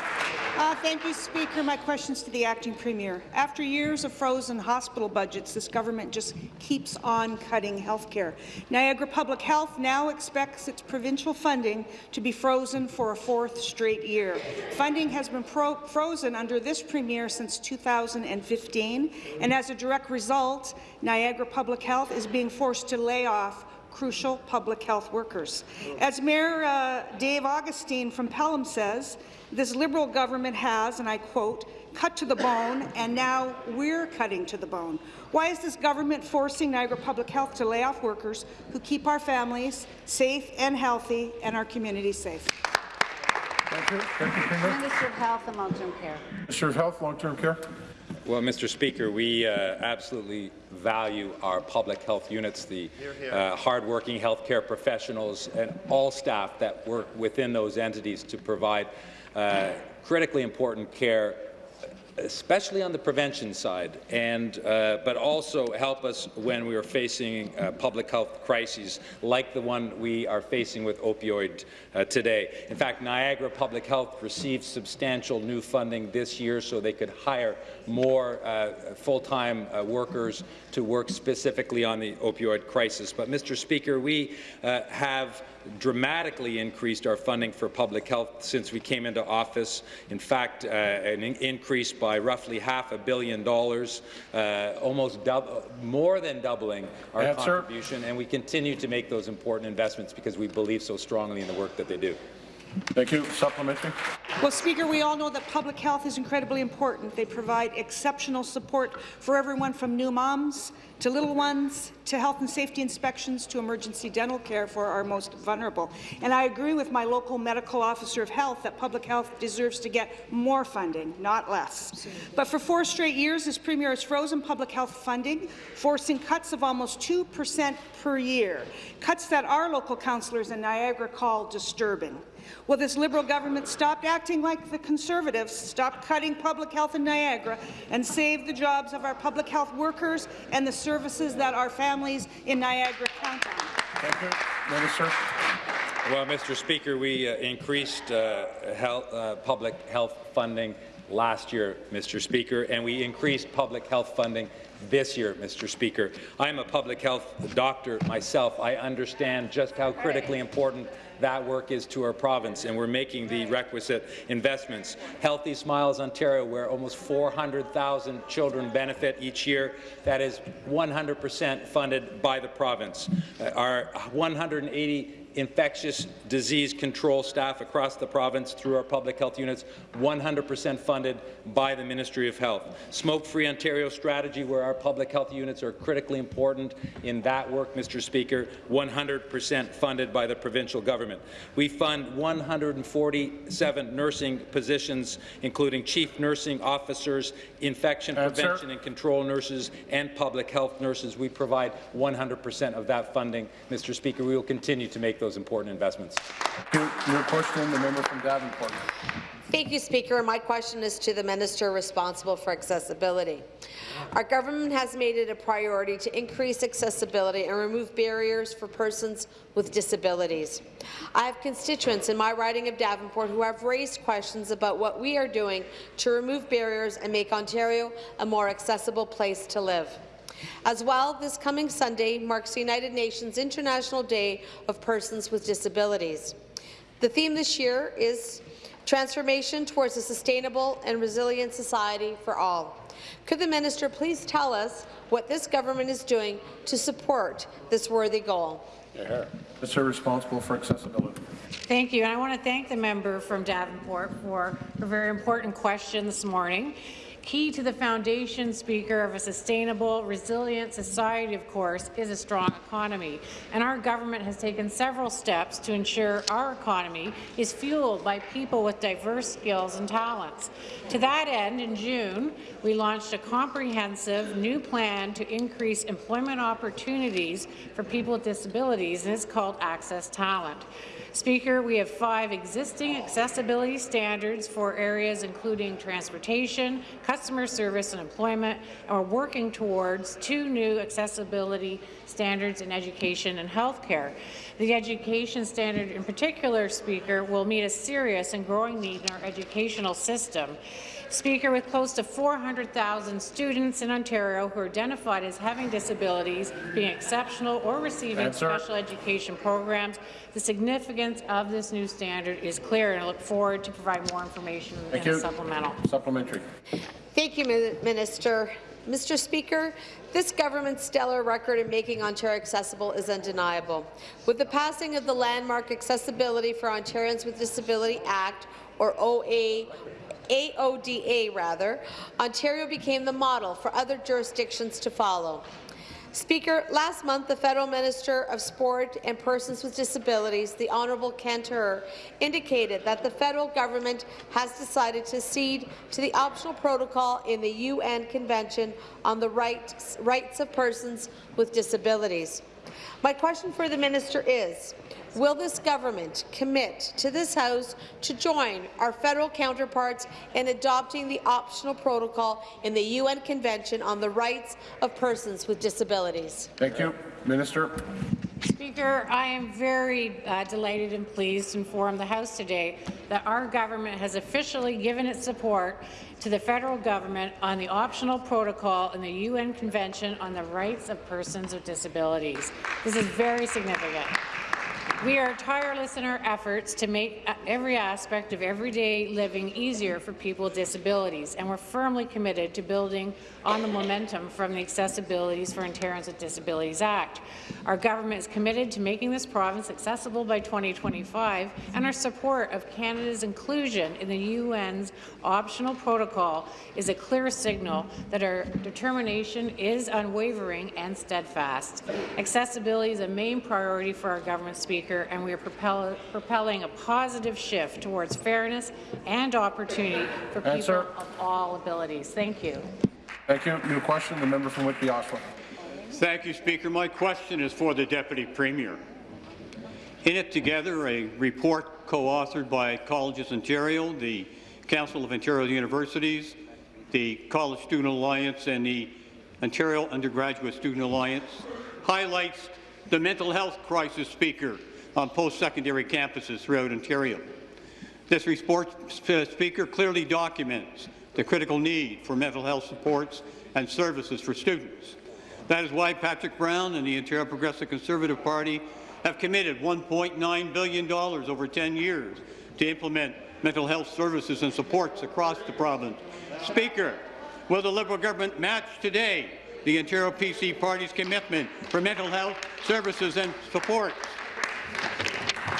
Uh, thank you, Speaker. My questions to the acting premier. After years of frozen hospital budgets, this government just keeps on cutting health care. Niagara Public Health now expects its provincial funding to be frozen for a fourth straight year. Funding has been frozen under this premier since 2015, and as a direct result, Niagara Public Health is being forced to lay off crucial public health workers. As Mayor uh, Dave Augustyn from Pelham says, this Liberal government has, and I quote, cut to the bone, and now we're cutting to the bone. Why is this government forcing Niagara Public Health to lay off workers who keep our families safe and healthy and our communities safe? Thank you. Thank you, Premier. Minister of Health and Long-Term Care. Minister of Health, Long-Term Care. Well, Mr. Speaker, we uh, absolutely value our public health units, the uh, hardworking healthcare professionals, and all staff that work within those entities to provide uh, critically important care especially on the prevention side, and uh, but also help us when we are facing uh, public health crises like the one we are facing with opioid uh, today. In fact, Niagara Public Health received substantial new funding this year so they could hire more uh, full-time uh, workers to work specifically on the opioid crisis. But, Mr. Speaker, we uh, have dramatically increased our funding for public health since we came into office. In fact, uh, an in increase by roughly half a billion dollars, uh, almost more than doubling our Answer. contribution, and we continue to make those important investments because we believe so strongly in the work that they do. Thank you. Supplementary. Well, Speaker, we all know that public health is incredibly important. They provide exceptional support for everyone from new moms to little ones to health and safety inspections to emergency dental care for our most vulnerable. And I agree with my local medical officer of health that public health deserves to get more funding, not less. But for four straight years, this Premier has frozen public health funding, forcing cuts of almost 2 per cent per year, cuts that our local councillors in Niagara call disturbing. Will this Liberal government stop acting like the Conservatives, stop cutting public health in Niagara, and save the jobs of our public health workers and the services that our families in Niagara count on? Thank you. Minister. Well, Mr. Speaker, we uh, increased uh, health, uh, public health funding last year, Mr. Speaker, and we increased public health funding this year, Mr. Speaker. I'm a public health doctor myself. I understand just how critically important that work is to our province, and we're making the requisite investments. Healthy Smiles Ontario, where almost 400,000 children benefit each year, that is 100 percent funded by the province. Uh, our 180 infectious disease control staff across the province through our public health units, 100% funded by the Ministry of Health. Smoke-Free Ontario strategy, where our public health units are critically important in that work, Mr. Speaker, 100% funded by the provincial government. We fund 147 nursing positions, including chief nursing officers, infection Answer. prevention and control nurses, and public health nurses. We provide 100% of that funding. Mr. Speaker, we will continue to make those those important investments. Your question, the member from Davenport. Thank you, Speaker. My question is to the minister responsible for accessibility. Our government has made it a priority to increase accessibility and remove barriers for persons with disabilities. I have constituents in my riding of Davenport who have raised questions about what we are doing to remove barriers and make Ontario a more accessible place to live. As well, this coming Sunday marks the United Nations International Day of Persons with Disabilities. The theme this year is Transformation towards a Sustainable and Resilient Society for All. Could the minister please tell us what this government is doing to support this worthy goal? Yeah. Minister responsible for accessibility. Thank you. And I want to thank the member from Davenport for a very important question this morning. Key to the foundation, Speaker, of a sustainable, resilient society, of course, is a strong economy. And our government has taken several steps to ensure our economy is fueled by people with diverse skills and talents. To that end, in June, we launched a comprehensive new plan to increase employment opportunities for people with disabilities, and it's called Access Talent. Speaker, we have five existing accessibility standards for areas including transportation, customer service and employment, and we're working towards two new accessibility standards in education and healthcare. The education standard in particular, Speaker, will meet a serious and growing need in our educational system. Speaker, with close to 400,000 students in Ontario who are identified as having disabilities, being exceptional or receiving Answer. special education programs, the significance of this new standard is clear, and I look forward to provide more information Thank in you. the supplemental. Supplementary. Thank you, Minister. Mr. Speaker, this government's stellar record in making Ontario accessible is undeniable. With the passing of the landmark Accessibility for Ontarians with Disability Act, or OA, AODA rather, Ontario became the model for other jurisdictions to follow. Speaker, last month the Federal Minister of Sport and Persons with Disabilities, the Honourable Kent Hehr, indicated that the federal government has decided to cede to the optional protocol in the UN Convention on the Rights, rights of Persons with Disabilities. My question for the minister is, will this government commit to this House to join our federal counterparts in adopting the optional protocol in the UN Convention on the Rights of Persons with Disabilities? Thank you. Minister. Speaker, I am very uh, delighted and pleased to inform the House today that our government has officially given its support to the federal government on the optional protocol in the UN Convention on the Rights of Persons with Disabilities. This is very significant. We are tireless in our efforts to make uh, every aspect of everyday living easier for people with disabilities, and we're firmly committed to building on the momentum from the Accessibilities for Ontarians with Disabilities Act. Our government is committed to making this province accessible by 2025, and our support of Canada's inclusion in the UN's optional protocol is a clear signal that our determination is unwavering and steadfast. Accessibility is a main priority for our government, Speaker, and we are propel propelling a positive shift towards fairness and opportunity for people Answer. of all abilities. Thank you. Thank you. New question, the member from Whitby Oshawa. Thank you, Speaker. My question is for the Deputy Premier. In it together, a report co-authored by Colleges Ontario, the Council of Ontario Universities, the College Student Alliance, and the Ontario Undergraduate Student Alliance highlights the mental health crisis, Speaker, on post-secondary campuses throughout Ontario. This report, uh, Speaker, clearly documents the critical need for mental health supports and services for students. That is why Patrick Brown and the Ontario Progressive Conservative Party have committed $1.9 billion over 10 years to implement mental health services and supports across the province. Speaker, will the Liberal government match today the Ontario PC Party's commitment for mental health services and support.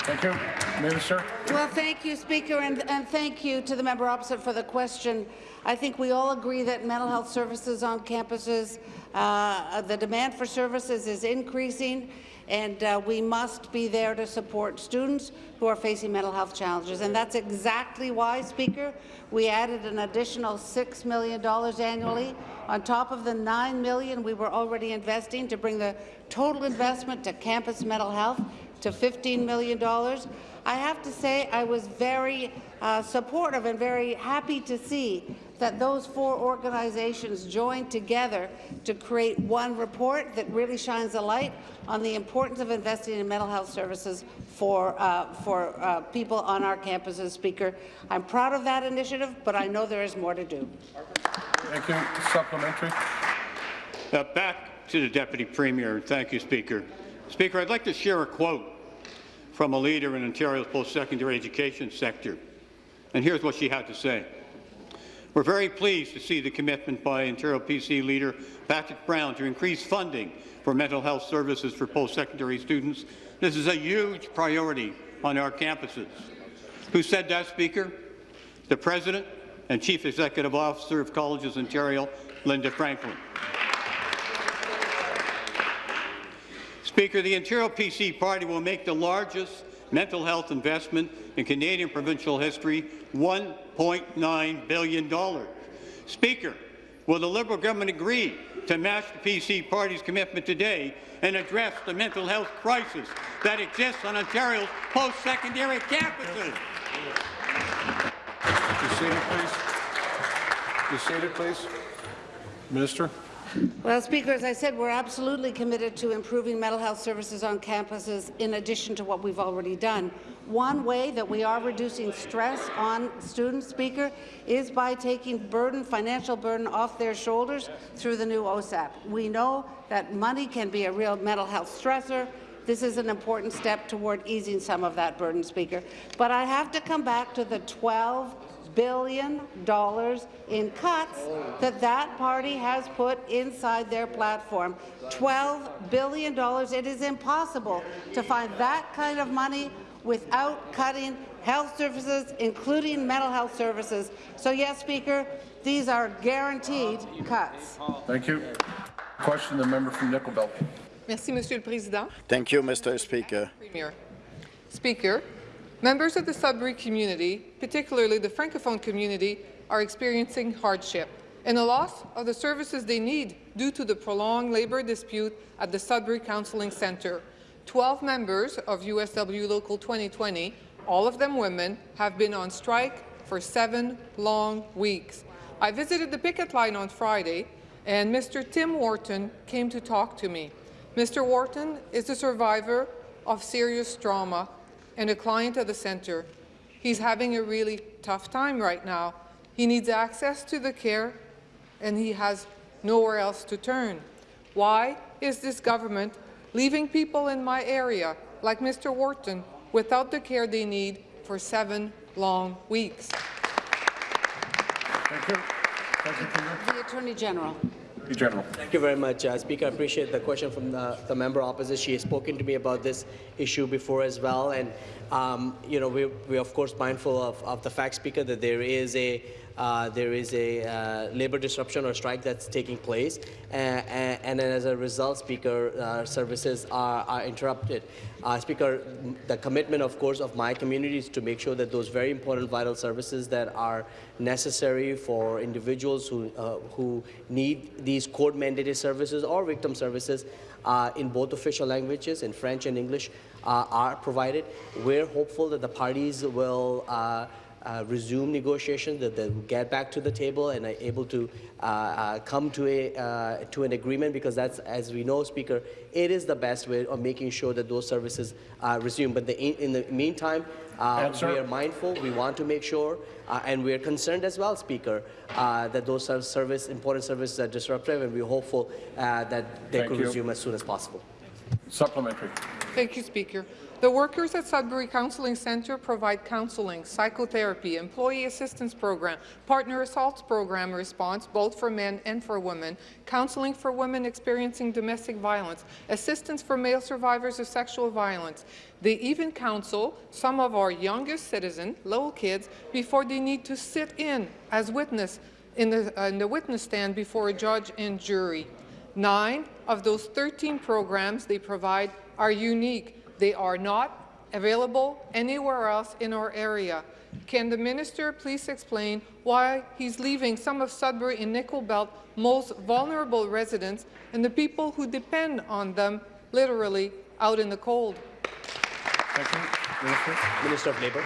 Thank you. Minister. Well, thank you, Speaker, and, and thank you to the member opposite for the question. I think we all agree that mental health services on campuses, uh, the demand for services is increasing, and uh, we must be there to support students who are facing mental health challenges. And that's exactly why, Speaker, we added an additional $6 million annually on top of the 9 million we were already investing to bring the total investment to campus mental health to $15 million. I have to say I was very uh, supportive and very happy to see that those four organizations joined together to create one report that really shines a light on the importance of investing in mental health services for, uh, for uh, people on our campuses, Speaker. I'm proud of that initiative, but I know there is more to do. Thank you. Supplementary. Uh, back to the Deputy Premier. Thank you, Speaker. Speaker, I'd like to share a quote from a leader in Ontario's post-secondary education sector. And here's what she had to say. We're very pleased to see the commitment by Ontario PC leader Patrick Brown to increase funding for mental health services for post-secondary students. This is a huge priority on our campuses. Who said that, Speaker? The President, and Chief Executive Officer of Colleges Ontario, Linda Franklin. Speaker, the Ontario PC Party will make the largest mental health investment in Canadian provincial history, $1.9 billion. Speaker, will the Liberal government agree to match the PC Party's commitment today and address the mental health crisis that exists on Ontario's post-secondary campuses? Be seated, please. Be seated, please. Minister. Well, Speaker, as I said, we're absolutely committed to improving mental health services on campuses in addition to what we've already done. One way that we are reducing stress on students, Speaker, is by taking burden, financial burden off their shoulders through the new OSAP. We know that money can be a real mental health stressor. This is an important step toward easing some of that burden, Speaker. But I have to come back to the 12 billion dollars in cuts that that party has put inside their platform. 12 billion dollars. It is impossible to find that kind of money without cutting health services, including mental health services. So yes, Speaker, these are guaranteed cuts. Thank you. Question the member from Nickel Belt. Merci, Monsieur le Président. Thank you, Mr. Speaker. Premier. Speaker, members of the Sudbury community, particularly the Francophone community, are experiencing hardship and a loss of the services they need due to the prolonged labour dispute at the Sudbury Counselling Centre. Twelve members of USW Local 2020, all of them women, have been on strike for seven long weeks. I visited the picket line on Friday, and Mr. Tim Wharton came to talk to me. Mr. Wharton is a survivor of serious trauma and a client of the centre. He's having a really tough time right now. He needs access to the care, and he has nowhere else to turn. Why is this government leaving people in my area, like Mr. Wharton, without the care they need for seven long weeks? Thank you. Thank you, The Attorney General. General. Thank you very much, uh, Speaker. I appreciate the question from the, the member opposite. She has spoken to me about this issue before as well, and um, you know we we of course mindful of, of the fact, Speaker, that there is a uh, there is a uh, labor disruption or strike that's taking place, and, and, as a result, Speaker, uh, services are, are interrupted. Uh, Speaker, the commitment, of course, of my community is to make sure that those very important vital services that are necessary for individuals who, uh, who need these court-mandated services or victim services uh, in both official languages, in French and English, are provided. We're hopeful that the parties will uh, resume negotiations, that they get back to the table and are able to uh, uh, come to a uh, to an agreement because that's, as we know, Speaker, it is the best way of making sure that those services uh, resume. But the, in the meantime, uh, we are mindful. We want to make sure, and we are concerned as well, Speaker, that those service important services are disruptive, and we're hopeful that they Thank could you. resume as soon as possible. Supplementary. Thank you, Speaker. The workers at Sudbury Counselling Centre provide counselling, psychotherapy, employee assistance program, partner assaults program response, both for men and for women, counselling for women experiencing domestic violence, assistance for male survivors of sexual violence. They even counsel some of our youngest citizens, little kids, before they need to sit in as witness in the, uh, in the witness stand before a judge and jury. Nine of those 13 programs they provide are unique they are not available anywhere else in our area. Can the minister please explain why he's leaving some of Sudbury and Nickel Belt most vulnerable residents and the people who depend on them literally out in the cold? Thank you. Minister. Minister of Labour.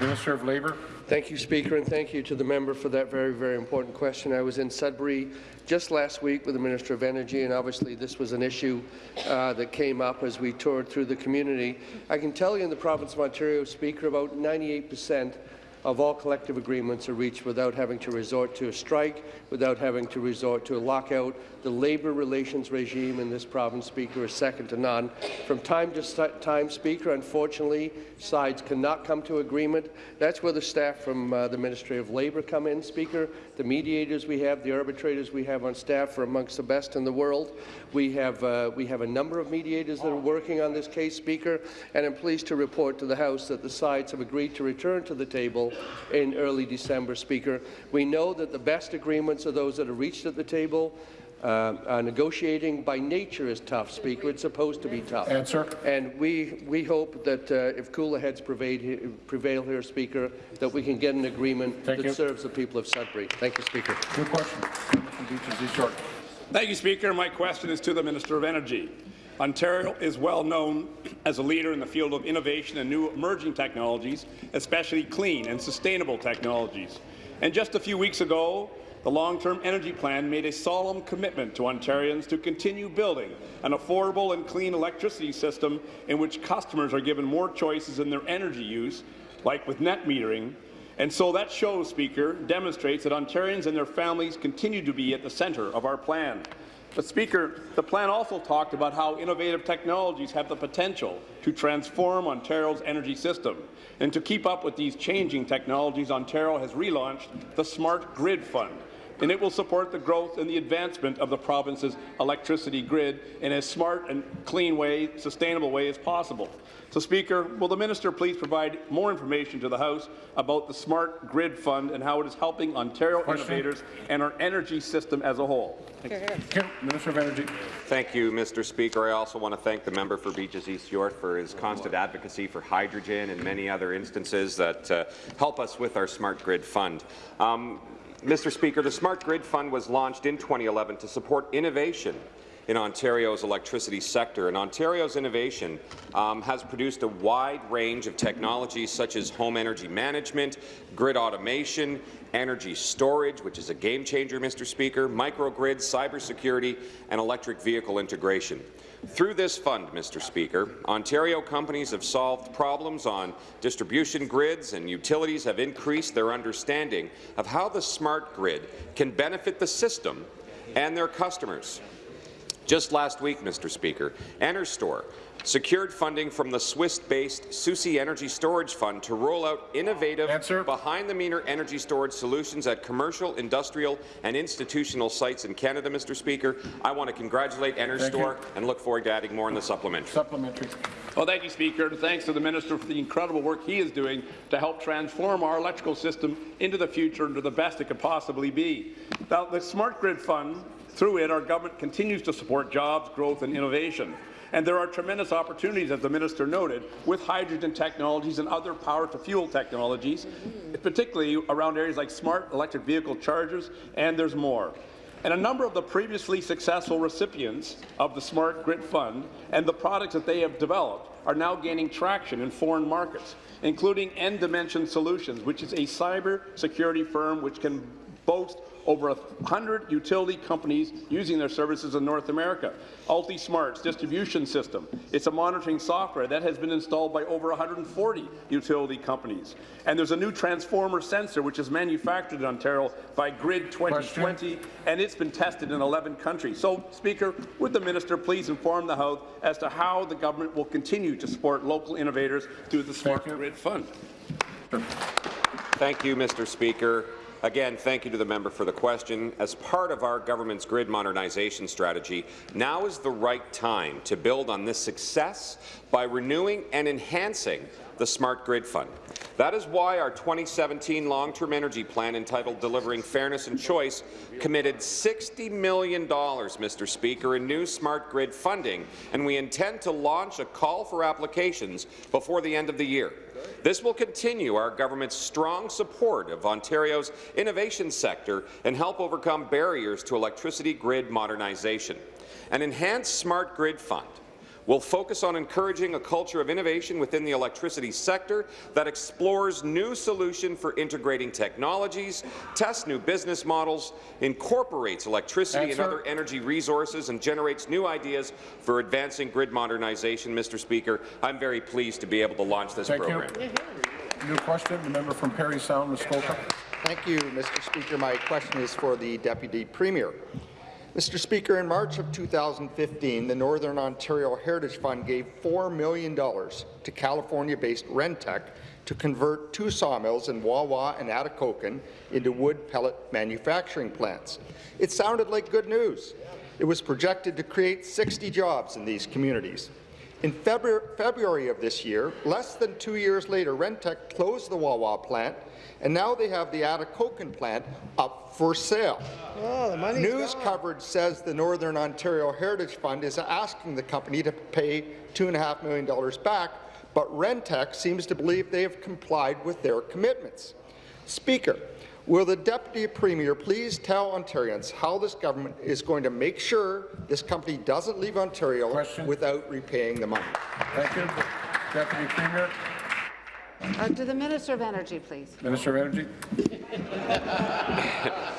Minister of Labour. Thank you, Speaker, and thank you to the member for that very, very important question. I was in Sudbury just last week with the Minister of Energy, and obviously this was an issue uh, that came up as we toured through the community. I can tell you in the province of Ontario, Speaker, about 98 percent of all collective agreements are reached without having to resort to a strike, without having to resort to a lockout. The labour relations regime in this province, Speaker, is second to none. From time to time, Speaker, unfortunately, sides cannot come to agreement. That's where the staff from uh, the Ministry of Labour come in, Speaker. The mediators we have, the arbitrators we have on staff are amongst the best in the world. We have, uh, we have a number of mediators that are working on this case, Speaker, and I'm pleased to report to the House that the sides have agreed to return to the table table in early December, Speaker. We know that the best agreements are those that are reached at the table. Uh, uh, negotiating by nature is tough, Speaker. It's supposed to be tough. Answer. And we, we hope that uh, if cooler heads prevail, prevail here, Speaker, that we can get an agreement Thank that you. serves the people of Sudbury. Thank you, Speaker. Good question. Member from Beaches East York. Thank you, Speaker. My question is to the Minister of Energy. Ontario is well known as a leader in the field of innovation and new emerging technologies, especially clean and sustainable technologies. And just a few weeks ago, the Long-Term Energy Plan made a solemn commitment to Ontarians to continue building an affordable and clean electricity system in which customers are given more choices in their energy use, like with net metering, and so that show, Speaker, demonstrates that Ontarians and their families continue to be at the centre of our plan. But, Speaker, the plan also talked about how innovative technologies have the potential to transform Ontario's energy system. And to keep up with these changing technologies, Ontario has relaunched the Smart Grid Fund, and it will support the growth and the advancement of the province's electricity grid in as smart and clean way, sustainable way as possible. So, Speaker, will the minister please provide more information to the House about the Smart Grid Fund and how it is helping Ontario Question. innovators and our energy system as a whole? Thank Kim, Minister of Energy. Thank you, Mr. Speaker. I also want to thank the member for Beaches East York for his constant advocacy for hydrogen and many other instances that uh, help us with our Smart Grid Fund. Um, Mr. Speaker, the Smart Grid Fund was launched in 2011 to support innovation in Ontario's electricity sector. And Ontario's innovation um, has produced a wide range of technologies such as home energy management, grid automation, energy storage, which is a game changer, Mr. Speaker, microgrids, cybersecurity, and electric vehicle integration. Through this fund, Mr. Speaker, Ontario companies have solved problems on distribution grids and utilities have increased their understanding of how the smart grid can benefit the system and their customers. Just last week, Mr. Speaker, NRStor secured funding from the Swiss-based Susi Energy Storage Fund to roll out innovative behind-the-meter energy storage solutions at commercial, industrial and institutional sites in Canada, Mr. Speaker. I want to congratulate NRStor and look forward to adding more in the supplementary. Supplementary. Well, thank you, Speaker, and thanks to the minister for the incredible work he is doing to help transform our electrical system into the future into the best it could possibly be. Now, the Smart Grid Fund, through it, our government continues to support jobs, growth and innovation. And there are tremendous opportunities, as the minister noted, with hydrogen technologies and other power-to-fuel technologies, particularly around areas like smart electric vehicle chargers, and there's more. And a number of the previously successful recipients of the Smart Grid Fund and the products that they have developed are now gaining traction in foreign markets, including N Dimension Solutions, which is a cyber security firm which can boast over 100 utility companies using their services in North America. UltiSmart's distribution system. It's a monitoring software that has been installed by over 140 utility companies. And there's a new transformer sensor which is manufactured in Ontario by Grid 2020, and it's been tested in 11 countries. So, Speaker, would the minister please inform the House as to how the government will continue to support local innovators through the Smart Grid Fund? Thank you, Mr. Speaker. Again, thank you to the member for the question. As part of our government's grid modernization strategy, now is the right time to build on this success by renewing and enhancing the Smart Grid Fund. That is why our 2017 long-term energy plan entitled Delivering Fairness and Choice committed $60 million, Mr. Speaker, in new smart grid funding, and we intend to launch a call for applications before the end of the year. This will continue our government's strong support of Ontario's innovation sector and help overcome barriers to electricity grid modernization. An enhanced smart grid fund will focus on encouraging a culture of innovation within the electricity sector that explores new solutions for integrating technologies, tests new business models, incorporates electricity and Answer. other energy resources, and generates new ideas for advancing grid modernization. Mr. Speaker, I'm very pleased to be able to launch this Thank program. you. New question, the member from Parry Sound, Muskoka. Thank you, Mr. Speaker. My question is for the Deputy Premier. Mr. Speaker, in March of 2015, the Northern Ontario Heritage Fund gave $4 million to California-based Rentech to convert two sawmills in Wawa and Atikokan into wood pellet manufacturing plants. It sounded like good news. It was projected to create 60 jobs in these communities. In February, February of this year, less than two years later, Rentech closed the Wawa plant, and now they have the Atikokan plant up for sale. Oh, News gone. coverage says the Northern Ontario Heritage Fund is asking the company to pay $2.5 million back, but Rentech seems to believe they have complied with their commitments. Speaker, will the Deputy Premier please tell Ontarians how this government is going to make sure this company doesn't leave Ontario without repaying the money? Thank you. Deputy Premier. Uh, to the Minister of Energy, please. Minister of Energy.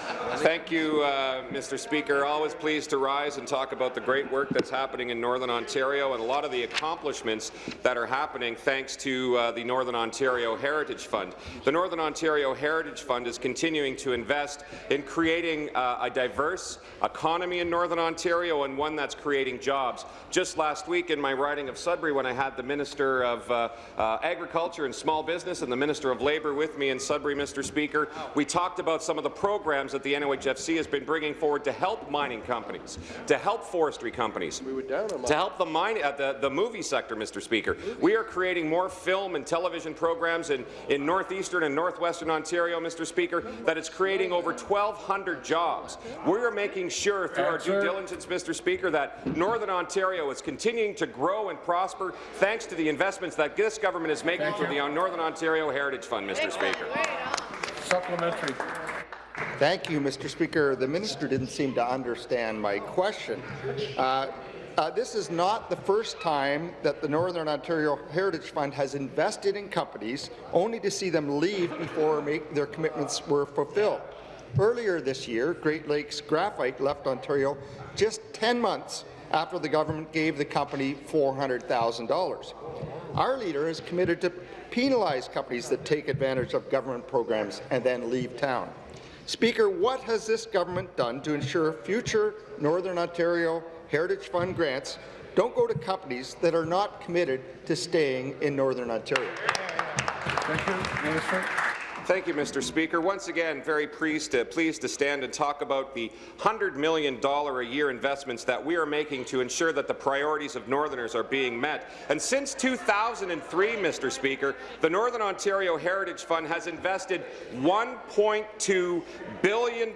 Thank you, uh, Mr. Speaker. Always pleased to rise and talk about the great work that's happening in Northern Ontario and a lot of the accomplishments that are happening thanks to uh, the Northern Ontario Heritage Fund. The Northern Ontario Heritage Fund is continuing to invest in creating uh, a diverse economy in Northern Ontario and one that's creating jobs. Just last week in my riding of Sudbury, when I had the Minister of uh, uh, Agriculture and Small Business and the Minister of Labour with me in Sudbury, Mr. Speaker, we talked about some of the programs that the NOHFC has been bringing forward to help mining companies, to help forestry companies, to help the, mine, uh, the, the movie sector, Mr. Speaker. We are creating more film and television programs in, in northeastern and northwestern Ontario, Mr. Speaker, that is creating over 1,200 jobs. We are making sure through our due diligence, Mr. Speaker, that Northern Ontario is continuing to grow and prosper thanks to the investments that this government is making Thank through you. the Northern Ontario Heritage Fund, Mr. Speaker. Supplementary. Thank you, Mr. Speaker. The minister didn't seem to understand my question. Uh, uh, this is not the first time that the Northern Ontario Heritage Fund has invested in companies only to see them leave before their commitments were fulfilled. Earlier this year, Great Lakes Graphite left Ontario just 10 months after the government gave the company $400,000. Our leader is committed to penalize companies that take advantage of government programs and then leave town. Speaker, what has this government done to ensure future Northern Ontario Heritage Fund grants don't go to companies that are not committed to staying in Northern Ontario? Thank you, Minister. Thank you, Mr. Speaker. Once again, very pleased to, pleased to stand and talk about the $100 million a year investments that we are making to ensure that the priorities of Northerners are being met. And since 2003, Mr. Speaker, the Northern Ontario Heritage Fund has invested $1.2 billion,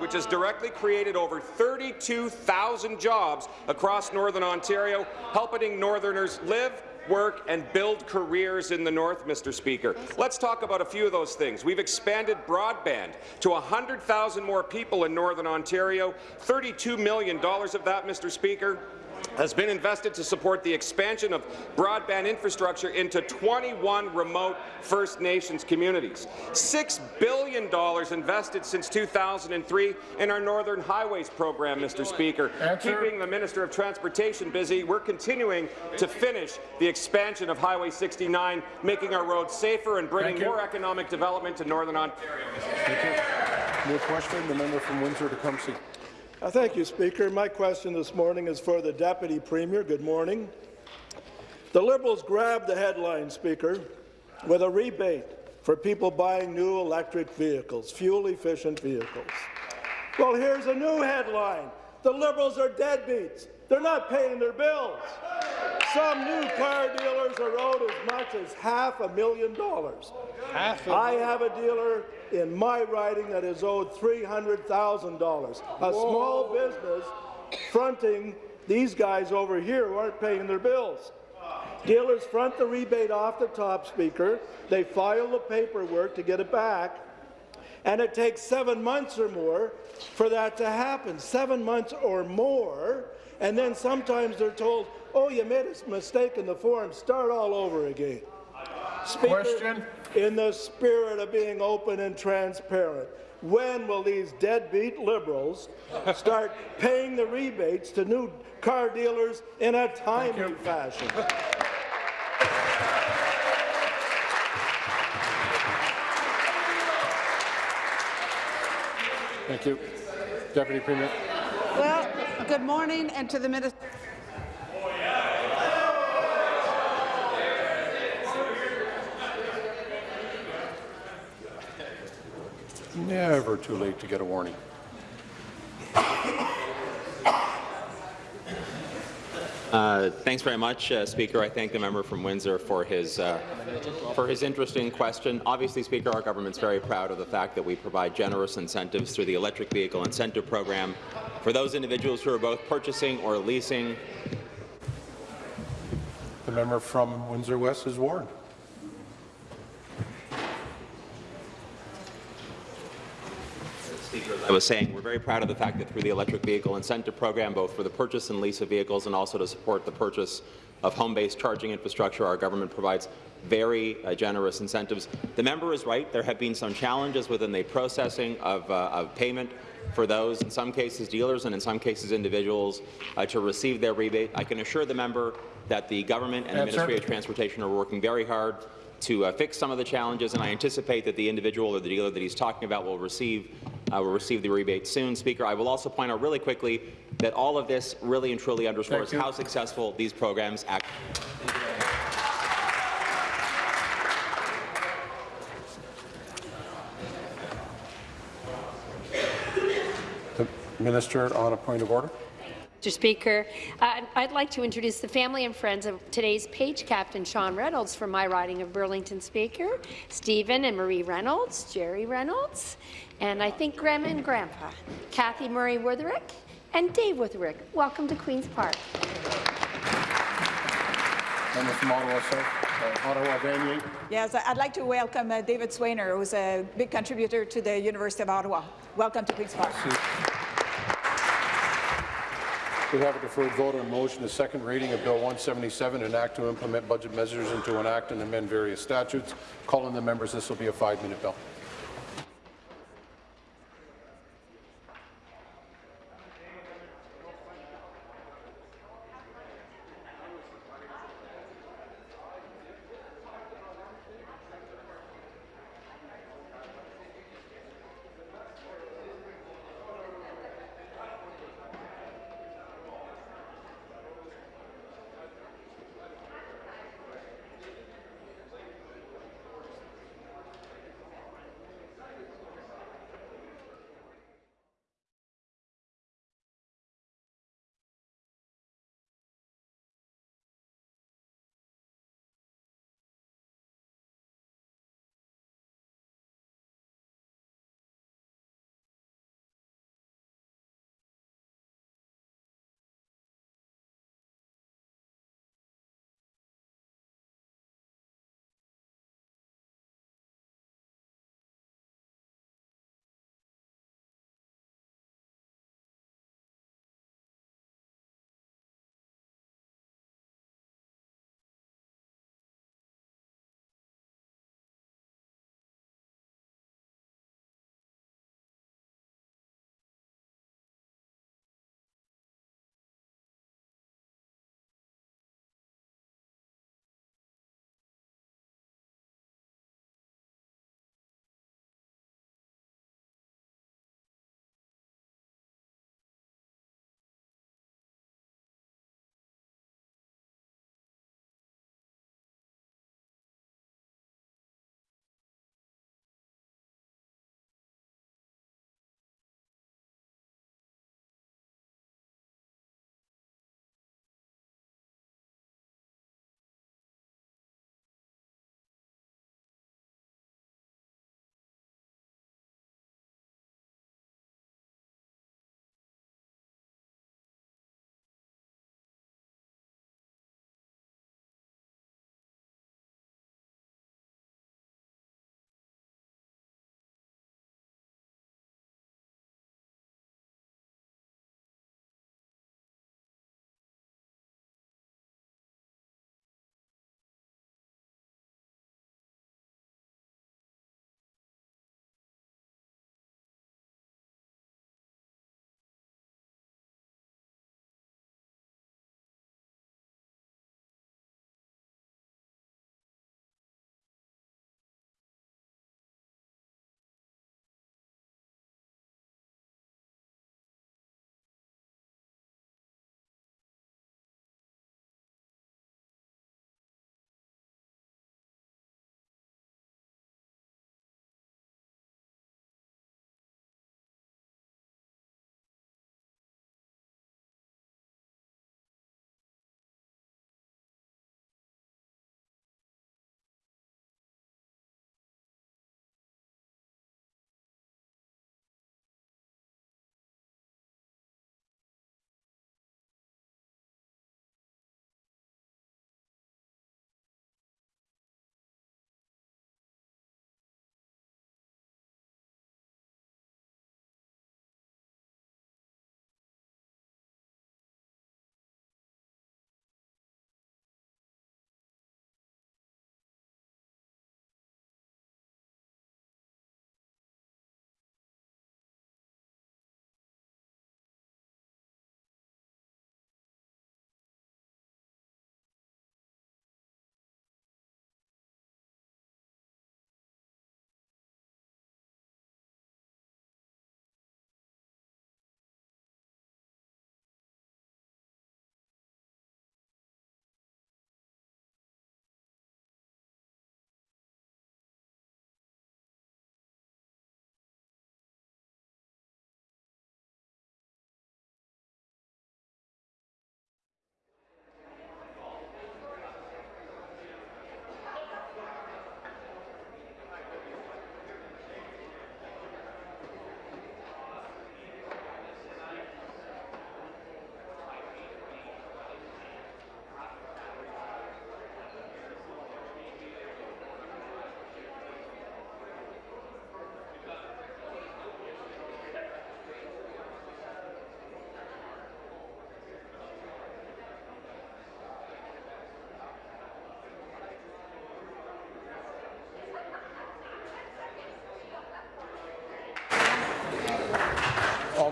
which has directly created over 32,000 jobs across Northern Ontario, helping Northerners live, work and build careers in the North, Mr. Speaker. Let's talk about a few of those things. We've expanded broadband to 100,000 more people in Northern Ontario. $32 million of that, Mr. Speaker, has been invested to support the expansion of broadband infrastructure into 21 remote First Nations communities. $6 billion invested since 2003 in our Northern Highways program, Mr. Speaker. Keeping the Minister of Transportation busy, we're continuing to finish the expansion of Highway 69, making our roads safer and bringing more economic development to Northern Ontario. New question, the member from Windsor to Tecumseh. Uh, thank you, Speaker. My question this morning is for the Deputy Premier. Good morning. The Liberals grabbed the headline, Speaker, with a rebate for people buying new electric vehicles, fuel-efficient vehicles. Well, here's a new headline. The Liberals are deadbeats. They're not paying their bills. Some new car dealers are owed as much as half a million dollars. Half I have a dealer in my riding that is owed $300,000. A small business fronting these guys over here who aren't paying their bills. Dealers front the rebate off the top, Speaker. They file the paperwork to get it back, and it takes seven months or more for that to happen. Seven months or more, and then sometimes they're told, oh, you made a mistake in the form, start all over again. Speaker, Question. in the spirit of being open and transparent, when will these deadbeat Liberals start paying the rebates to new car dealers in a timely fashion? Thank you. Deputy Premier. Well, good morning, and to the Minister. Never too late to get a warning. Uh, thanks very much, uh, Speaker. I thank the member from Windsor for his uh, for his interesting question. Obviously, Speaker, our government's very proud of the fact that we provide generous incentives through the electric vehicle incentive program for those individuals who are both purchasing or leasing. The member from Windsor West is warned. Speaker, as I was saying, we're very proud of the fact that through the electric vehicle incentive program, both for the purchase and lease of vehicles and also to support the purchase of home-based charging infrastructure, our government provides very uh, generous incentives. The member is right. There have been some challenges within the processing of, uh, of payment for those, in some cases dealers and in some cases individuals, uh, to receive their rebate. I can assure the member that the government and the. Ministry of Transportation are working very hard to uh, fix some of the challenges, and I anticipate that the individual or the dealer that he's talking about will receive uh, will receive the rebate soon. Speaker, I will also point out really quickly that all of this really and truly underscores how successful these programs act. The minister on a point of order. Mr. Speaker, uh, I'd like to introduce the family and friends of today's page captain, Sean Reynolds, from my riding of Burlington Speaker, Stephen and Marie Reynolds, Jerry Reynolds, and I think Grandma and Grandpa, Kathy Murray Witherick, and Dave Witherick. Welcome to Queen's Park. Member from Ottawa South, uh, Ottawa Vanier. Yes, I'd like to welcome uh, David Swainer, who's a big contributor to the University of Ottawa. Welcome to Queen's Park. We have a deferred vote on motion, the second reading of Bill 177, an act to implement budget measures and to enact and amend various statutes. Calling the members, this will be a five-minute bill.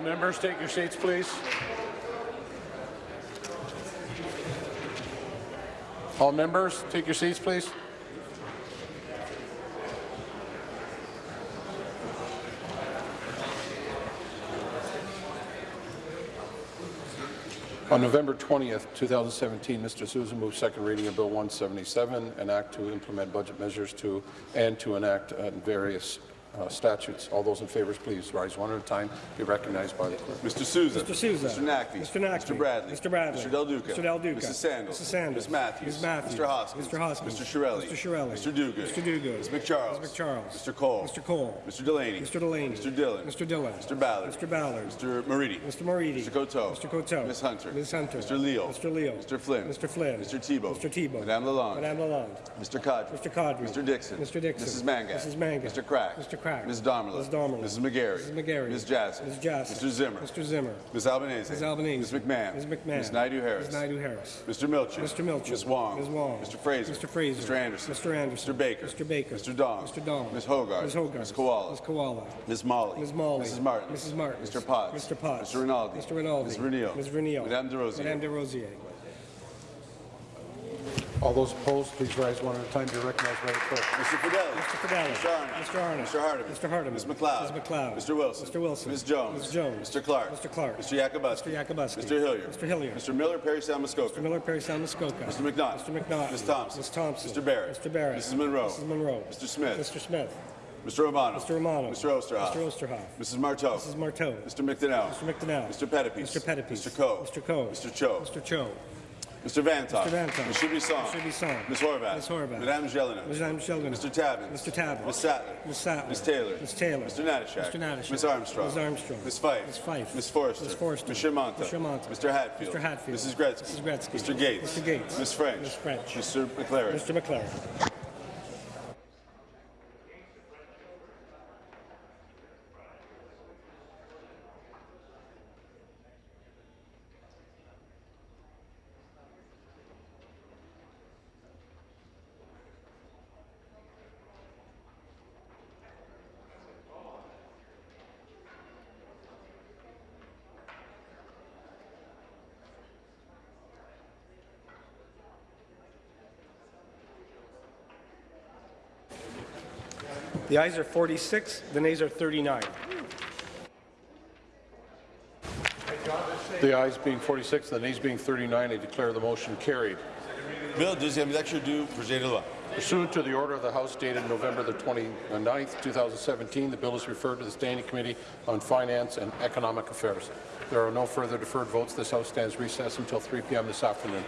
Members, take your seats, please. All members, take your seats, please. On November 20th, 2017, Mr. Sousa moved second reading of Bill 177, an act to implement budget measures to and to enact uh, various uh, statutes. All those in favour, please rise one at a time. Be recognized by the clerk. Mr. Sousa. Mr. Sousa. Mr. Naqvi. Mr. Naqvi. Mr. Bradley. Mr. Bradley. Mr. Del Duca. Mr. Del Duca. Mrs. Sandals. Mrs. Sandals. Ms. Matthews. Ms. Matthews. Mr. Hoskins. Mr. Hoskins. Mr. Chiarelli. Mr. Chiarelli. Mr. Duguid. Mr. Duguid. Ms. McCharles. Ms. McCharles. Mr. Cole. Mr. Cole. Mr. Delaney. Mr. Delaney. Mr. Dhillon. Mr. Dhillon. Mr. Ballard. Mr. Ballard. Mr. Moridi. Mr. Moridi. Mr. Coteau. Mr. Coteau. Ms. Hunter. Ms. Hunter. Mr. Leal. Mr. Leal. Mr. Flynn. Mr. Flynn. Mr. Thibeault. Mr. Thibeault. Madame Lalonde. Madame Lalonde. Mr. Qaadri. Mr. Qaadri. Mr. Dickson. Mr. Dickson. Mrs. Mangat. Mrs. Mangat. Mr. Crack. Mr. Crack. Ms. Damerla. Ms. Damerla. Mrs. McGarry. Mrs. McGarry. Ms. Jassy. Ms. Jassy. Mr. Zimmer. Mr. Zimmer. Ms. Albanese. Ms. Albanese. Ms. McMahon. Ms. McMahon. Ms. Naidoo-Harris. Ms. Naidoo-Harris. Mr. Milczyn. Mr. Milczyn. Ms. Wong. Ms. Wong. Mr. Fraser. Mr. Fraser. Mr. Anderson. Mr. Anderson. Mr. Baker. Mr. Baker. Mr. Dong. Mr. Dong. Ms. Hoggarth. Ms. Hoggarth. Ms. Kiwala. Ms. Kiwala. Ms. Malhi. Ms. Malhi. Mrs. Martin. Mrs. Martin. Mr. Potts. Mr. Potts. Mr. Rinaldi. Mr. Rinaldi. Ms. Renio. Ms. Renio. Madame Des Rosiers. Madame Des Rosiers. All those opposed, please rise one at a time. Be recognized by the clerk. Mr. Fedeli. Mr. Fedeli. Mr. Arnott. Mr. Arnott. Mr. Hardeman. Mr. Hardeman. Ms. MacLeod. Ms. MacLeod. Mr. Wilson. Mr. Wilson. Ms. Jones. Ms. Jones. Mr. Clark. Mr. Clark. Mr. Yakabuski. Mr. Yakabuski. Mr. Hillier. Mr. Hillier. Mr. Miller, Parry Sound Muskoka. Mr. Miller, Parry Sound, Muskoka. Mr. McNaught. Mr. McNaught. Ms. Thompson. Ms. Thompson. Mr. Barrett. Mr. Barrett. Mrs. Munro. Mrs. Munro. Mr. Smith. Mr. Smith. Mr. Romano. Mr. Romano. Mr. Oosterhoff. Mr. Oosterhoff. Mrs. Martow. Mrs. Martow. Mr. McDonell. Mr. McDonell. Mr. Pettapiece. Mr. Pettapiece. Mr. Coe. Mr. Coe. Mr. Cho. Mr. Cho. Mr. Vanthof. Mr. Vanthof. Mr. Bisson. Mr. Bisson. Ms. Horwath. Ms. Horwath. Madame Gélinas. Madame Sheldon. Mr. Tabuns. Mr. Tabuns. Ms. Sattler. Ms. Sattler. Ms. Taylor. Ms. Taylor. Mr. Natyshak. Mr. Natyshak. Ms. Armstrong. Ms. Armstrong. Ms. Fife. Ms. Fife. Ms. Forster. Ms. Forster. Ms. Shermanta. Ms. Shermanta. Mr. Hatfield. Mr. Hatfield. Mrs. Gretzky. Mrs. Gretzky. Mr. Gates. Mr. Gates. Ms. French. Ms. French. Mr. MacLaren. Mr. MacLaren. The ayes are 46, the nays are 39. The ayes being 46, the nays being 39, I declare the motion carried. Bill, deuxième lecture du projet de loi. Pursuant to the order of the House dated November the 29th, 2017, the bill is referred to the Standing Committee on Finance and Economic Affairs. There are no further deferred votes. This House stands recessed until 3 p.m. this afternoon.